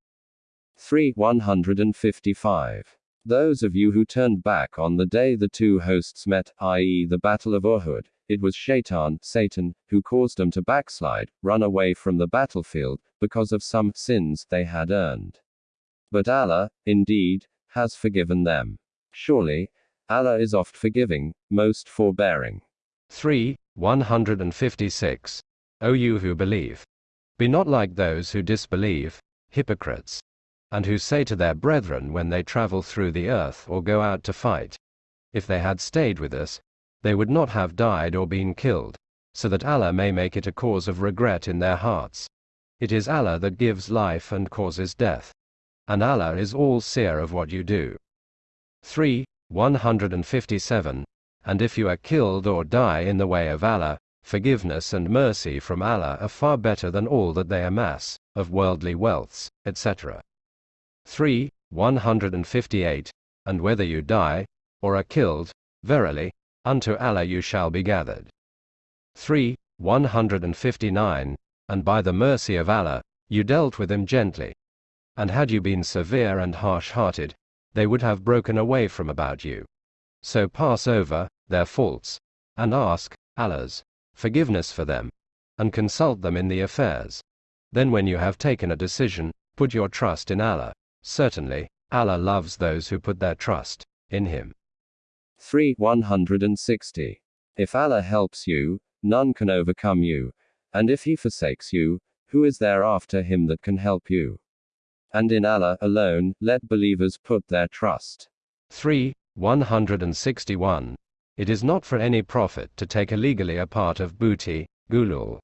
3. 155. Those of you who turned back on the day the two hosts met, i.e., the Battle of Uhud, it was Shaitan, Satan, who caused them to backslide, run away from the battlefield, because of some sins they had earned. But Allah, indeed, has forgiven them. Surely, Allah is oft forgiving, most forbearing. 3. 156. O you who believe. Be not like those who disbelieve, hypocrites, and who say to their brethren when they travel through the earth or go out to fight, If they had stayed with us, they would not have died or been killed, so that Allah may make it a cause of regret in their hearts. It is Allah that gives life and causes death. And Allah is all seer of what you do. 3. 157. And if you are killed or die in the way of Allah, forgiveness and mercy from Allah are far better than all that they amass, of worldly wealths, etc. 3. 158. And whether you die, or are killed, verily, unto Allah you shall be gathered. 3. 159. And by the mercy of Allah, you dealt with them gently. And had you been severe and harsh hearted, they would have broken away from about you. So pass over their faults, and ask Allah's forgiveness for them, and consult them in the affairs. Then, when you have taken a decision, put your trust in Allah. Certainly, Allah loves those who put their trust in Him. 3. 160. If Allah helps you, none can overcome you, and if He forsakes you, who is there after Him that can help you? And in Allah alone, let believers put their trust. 3. 161. It is not for any prophet to take illegally a part of booty, gulul.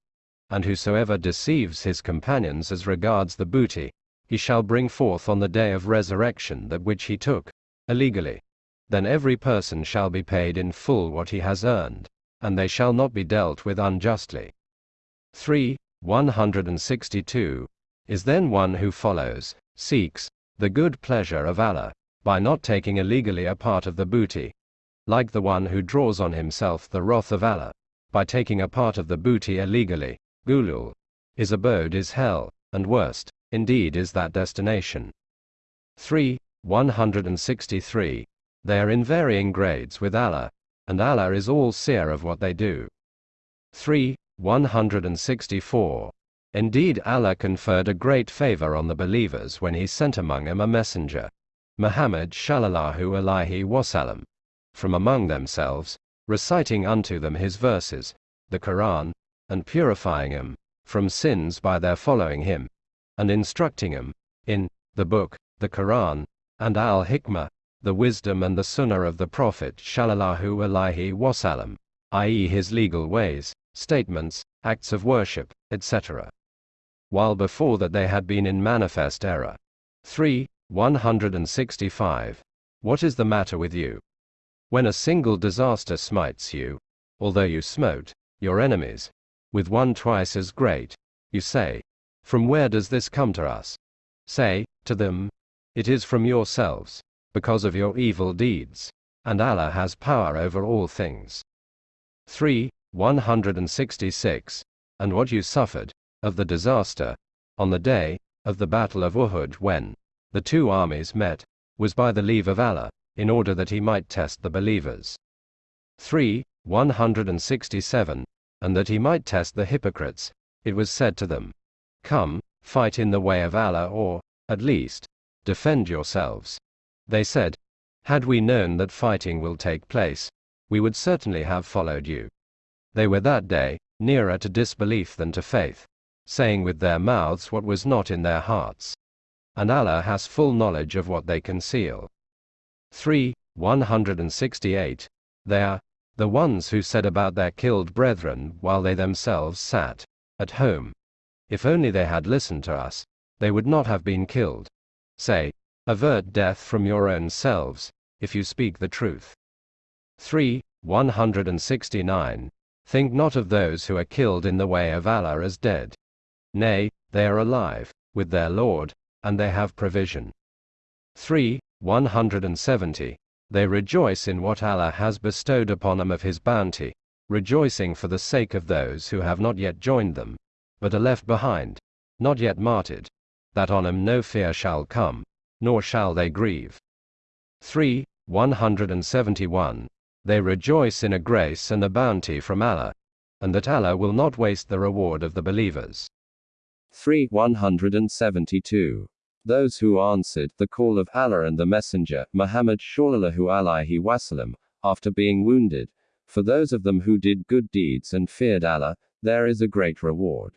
And whosoever deceives his companions as regards the booty, he shall bring forth on the day of resurrection that which he took, illegally. Then every person shall be paid in full what he has earned, and they shall not be dealt with unjustly. 3. 162. Is then one who follows, seeks, the good pleasure of Allah, by not taking illegally a part of the booty, like the one who draws on himself the wrath of Allah, by taking a part of the booty illegally, gulul. His abode is hell, and worst, indeed is that destination. 3. 163. They are in varying grades with Allah, and Allah is all seer of what they do. 3. 164. Indeed Allah conferred a great favor on the believers when he sent among them a messenger, Muhammad shallallahu alaihi wasallam, from among themselves, reciting unto them his verses, the Quran, and purifying them from sins by their following him, and instructing him in the book, the Quran, and al-Hikmah, the wisdom and the sunnah of the Prophet Shallallahu Alaihi Wasallam, i.e., his legal ways, statements, acts of worship, etc. While before that they had been in manifest error. 3. 165. What is the matter with you? When a single disaster smites you, although you smote your enemies with one twice as great, you say, From where does this come to us? Say to them, It is from yourselves because of your evil deeds, and Allah has power over all things. 3. 166. And what you suffered, of the disaster, on the day, of the battle of Uhud when, the two armies met, was by the leave of Allah, in order that he might test the believers. 3. 167. And that he might test the hypocrites, it was said to them, Come, fight in the way of Allah or, at least, defend yourselves. They said, Had we known that fighting will take place, we would certainly have followed you. They were that day nearer to disbelief than to faith, saying with their mouths what was not in their hearts. And Allah has full knowledge of what they conceal. 3. 168. They are the ones who said about their killed brethren while they themselves sat at home. If only they had listened to us, they would not have been killed. Say, Avert death from your own selves, if you speak the truth. 3. 169. Think not of those who are killed in the way of Allah as dead. Nay, they are alive, with their Lord, and they have provision. 3. 170. They rejoice in what Allah has bestowed upon them of His bounty, rejoicing for the sake of those who have not yet joined them, but are left behind, not yet martyred, that on them no fear shall come, nor shall they grieve. 3. 171. They rejoice in a grace and a bounty from Allah, and that Allah will not waste the reward of the believers. 3. 172. Those who answered the call of Allah and the Messenger, Muhammad Shallallahu alaihi wasallam, after being wounded, for those of them who did good deeds and feared Allah, there is a great reward.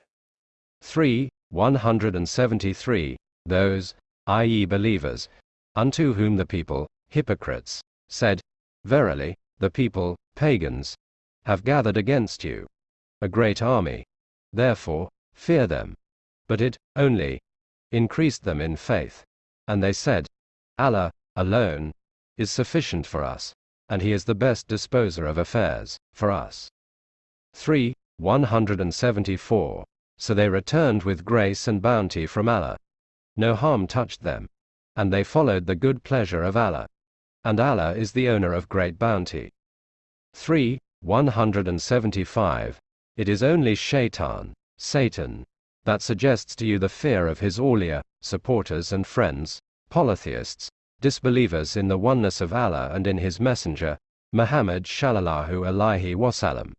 3. 173. Those, i.e., believers, unto whom the people, hypocrites, said, Verily, the people, pagans, have gathered against you a great army. Therefore, fear them. But it, only, increased them in faith. And they said, Allah, alone, is sufficient for us, and He is the best disposer of affairs, for us. 3. 174. So they returned with grace and bounty from Allah. No harm touched them. And they followed the good pleasure of Allah. And Allah is the owner of great bounty. 3. 175. It is only Shaitan, Satan, that suggests to you the fear of his awliya, supporters and friends, polytheists, disbelievers in the oneness of Allah and in his messenger, Muhammad Shallallahu alaihi wasallam.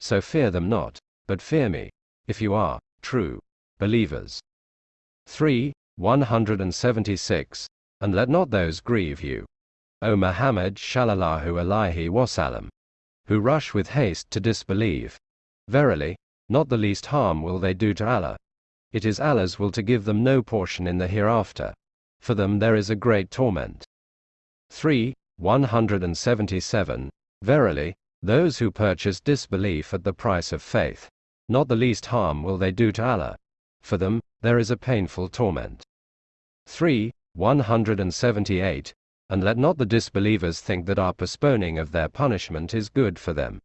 So fear them not, but fear me, if you are true believers. 3. 176. And let not those grieve you. O Muhammad Shallallahu alaihi wasallam, who rush with haste to disbelieve. Verily, not the least harm will they do to Allah. It is Allah's will to give them no portion in the hereafter. For them there is a great torment. 3. 177. Verily, those who purchase disbelief at the price of faith, not the least harm will they do to Allah. For them, there is a painful torment. 3. 178. And let not the disbelievers think that our postponing of their punishment is good for them.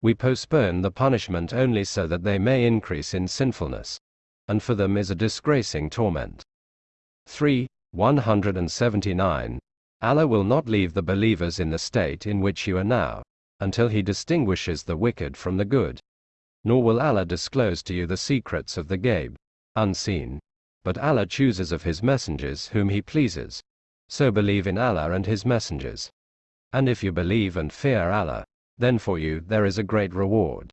We postpone the punishment only so that they may increase in sinfulness. And for them is a disgracing torment. 3. 179. Allah will not leave the believers in the state in which you are now, until He distinguishes the wicked from the good nor will Allah disclose to you the secrets of the Ghaib, unseen. But Allah chooses of His messengers whom He pleases. So believe in Allah and His messengers. And if you believe and fear Allah, then for you there is a great reward.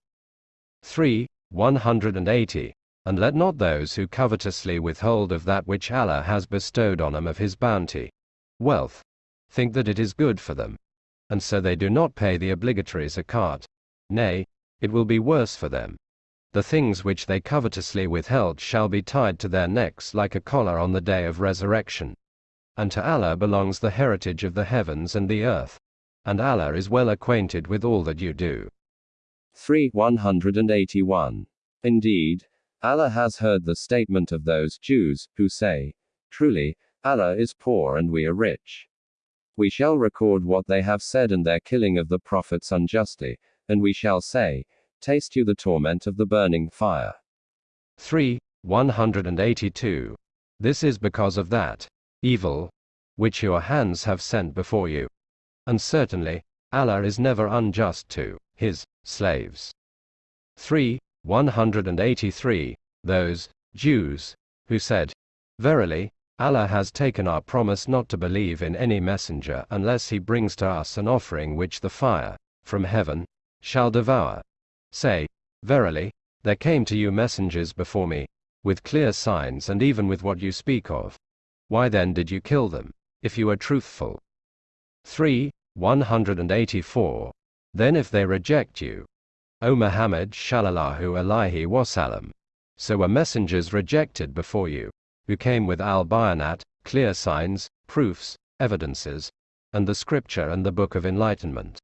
3. 180. And let not those who covetously withhold of that which Allah has bestowed on them of His bounty, wealth, think that it is good for them. And so they do not pay the obligatory zakat. Nay, it will be worse for them. The things which they covetously withheld shall be tied to their necks like a collar on the day of resurrection. And to Allah belongs the heritage of the heavens and the earth. And Allah is well acquainted with all that you do. 3. 181. Indeed, Allah has heard the statement of those Jews, who say, Truly, Allah is poor and we are rich. We shall record what they have said and their killing of the prophets unjustly, and we shall say, Taste you the torment of the burning fire. 3. 182. This is because of that evil which your hands have sent before you. And certainly, Allah is never unjust to his slaves. 3. 183. Those Jews who said, Verily, Allah has taken our promise not to believe in any messenger unless he brings to us an offering which the fire, from heaven, shall devour. Say, Verily, there came to you messengers before me, with clear signs and even with what you speak of. Why then did you kill them, if you are truthful? 3. 184. Then if they reject you, O Muhammad Shallallahu alaihi wasallam, so were messengers rejected before you, who came with al-bayanat, clear signs, proofs, evidences, and the scripture and the book of enlightenment.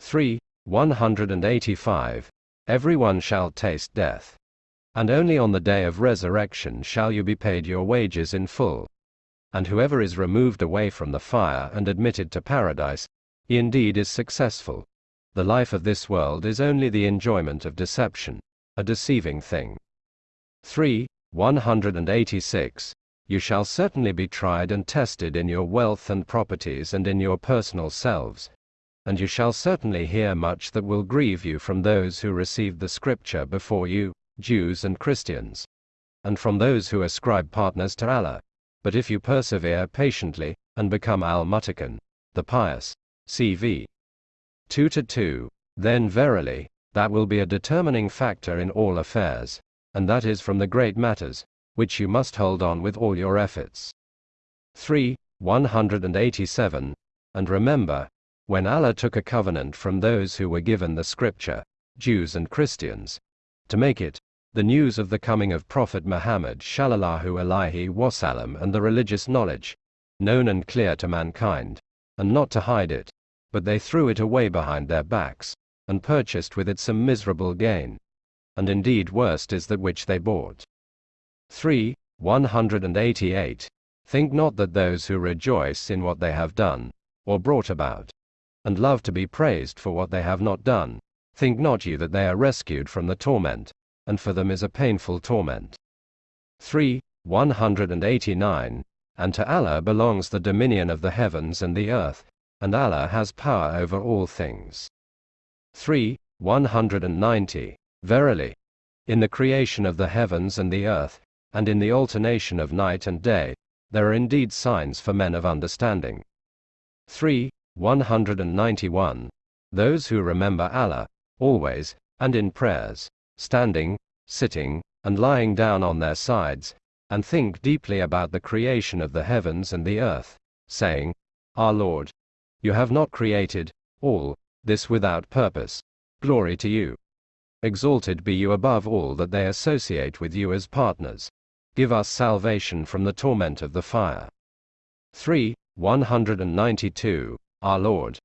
3. 185. Everyone shall taste death. And only on the day of resurrection shall you be paid your wages in full. And whoever is removed away from the fire and admitted to paradise, he indeed is successful. The life of this world is only the enjoyment of deception, a deceiving thing. 3. 186, you shall certainly be tried and tested in your wealth and properties and in your personal selves, and you shall certainly hear much that will grieve you from those who received the scripture before you, Jews and Christians, and from those who ascribe partners to Allah. But if you persevere patiently, and become Al Muttaqun, the pious, CV 2 to 2, then verily, that will be a determining factor in all affairs, and that is from the great matters, which you must hold on with all your efforts. 3. 187. And remember, when Allah took a covenant from those who were given the scripture, Jews and Christians, to make it, the news of the coming of Prophet Muhammad Shallallahu Alaihi Wasallam and the religious knowledge, known and clear to mankind, and not to hide it, but they threw it away behind their backs, and purchased with it some miserable gain. And indeed worst is that which they bought. 3. 188. Think not that those who rejoice in what they have done, or brought about, and love to be praised for what they have not done, think not you that they are rescued from the torment, and for them is a painful torment. 3. 189. And to Allah belongs the dominion of the heavens and the earth, and Allah has power over all things. 3. 190. Verily, in the creation of the heavens and the earth, and in the alternation of night and day, there are indeed signs for men of understanding. 3. 191. Those who remember Allah, always, and in prayers, standing, sitting, and lying down on their sides, and think deeply about the creation of the heavens and the earth, saying, Our Lord, you have not created all this without purpose. Glory to you. Exalted be you above all that they associate with you as partners. Give us salvation from the torment of the fire. 3. 192. Our Lord.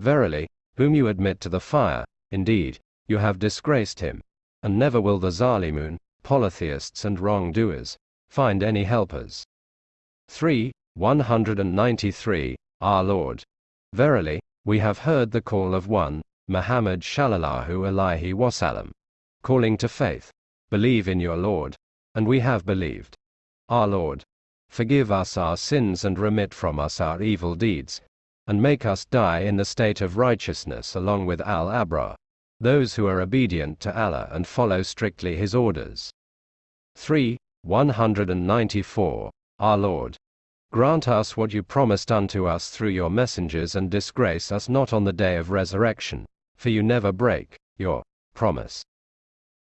Verily, whom you admit to the fire, indeed, you have disgraced him. And never will the Zalimun, polytheists and wrongdoers, find any helpers. 3. 193. Our Lord. Verily, we have heard the call of one, Muhammad Shallallahu Alaihi Wasallam, calling to faith. Believe in your Lord, and we have believed. Our Lord, forgive us our sins and remit from us our evil deeds, and make us die in the state of righteousness along with Al Abrar, those who are obedient to Allah and follow strictly His orders. 3. 194. Our Lord, grant us what you promised unto us through your messengers and disgrace us not on the day of resurrection, for you never break your promise.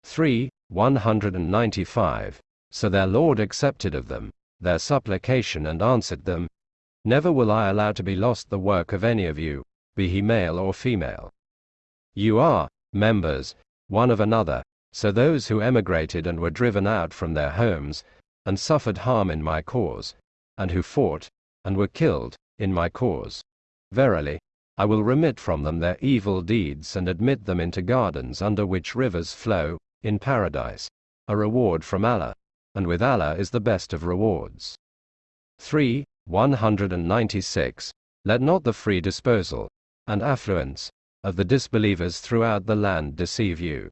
3. 195. So their Lord accepted of them their supplication and answered them, Never will I allow to be lost the work of any of you, be he male or female. You are members one of another, so those who emigrated and were driven out from their homes, and suffered harm in my cause, and who fought, and were killed, in my cause. Verily, I will remit from them their evil deeds and admit them into gardens under which rivers flow, in paradise, a reward from Allah, and with Allah is the best of rewards. 3. 196. Let not the free disposal and affluence of the disbelievers throughout the land deceive you.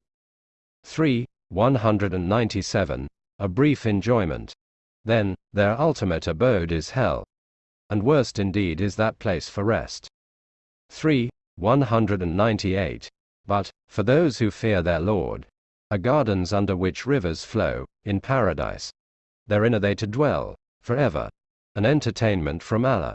3. 197. A brief enjoyment. Then, their ultimate abode is hell. And worst indeed is that place for rest. 3. 198. But, for those who fear their Lord, are gardens under which rivers flow, in paradise. Therein are they to dwell, forever. An entertainment from Allah.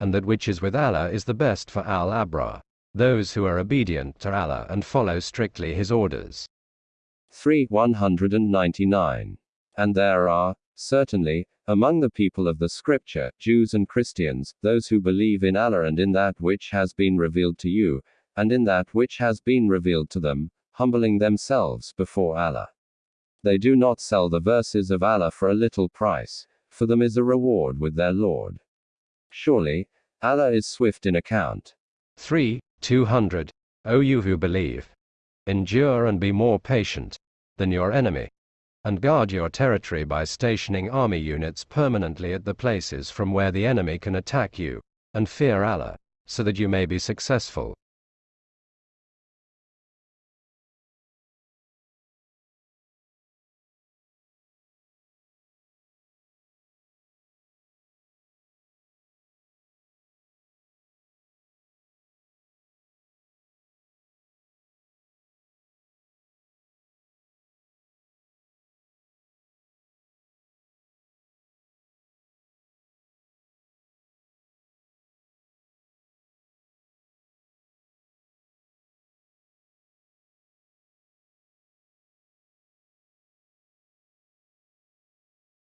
And that which is with Allah is the best for Al Abrar, those who are obedient to Allah and follow strictly His orders. 3. 199. And there are, certainly, among the people of the Scripture, Jews and Christians, those who believe in Allah and in that which has been revealed to you, and in that which has been revealed to them, humbling themselves before Allah. They do not sell the verses of Allah for a little price, for them is a reward with their Lord. Surely, Allah is swift in account. 3. 200. O you who believe, endure and be more patient than your enemy, and guard your territory by stationing army units permanently at the places from where the enemy can attack you, and fear Allah, so that you may be successful.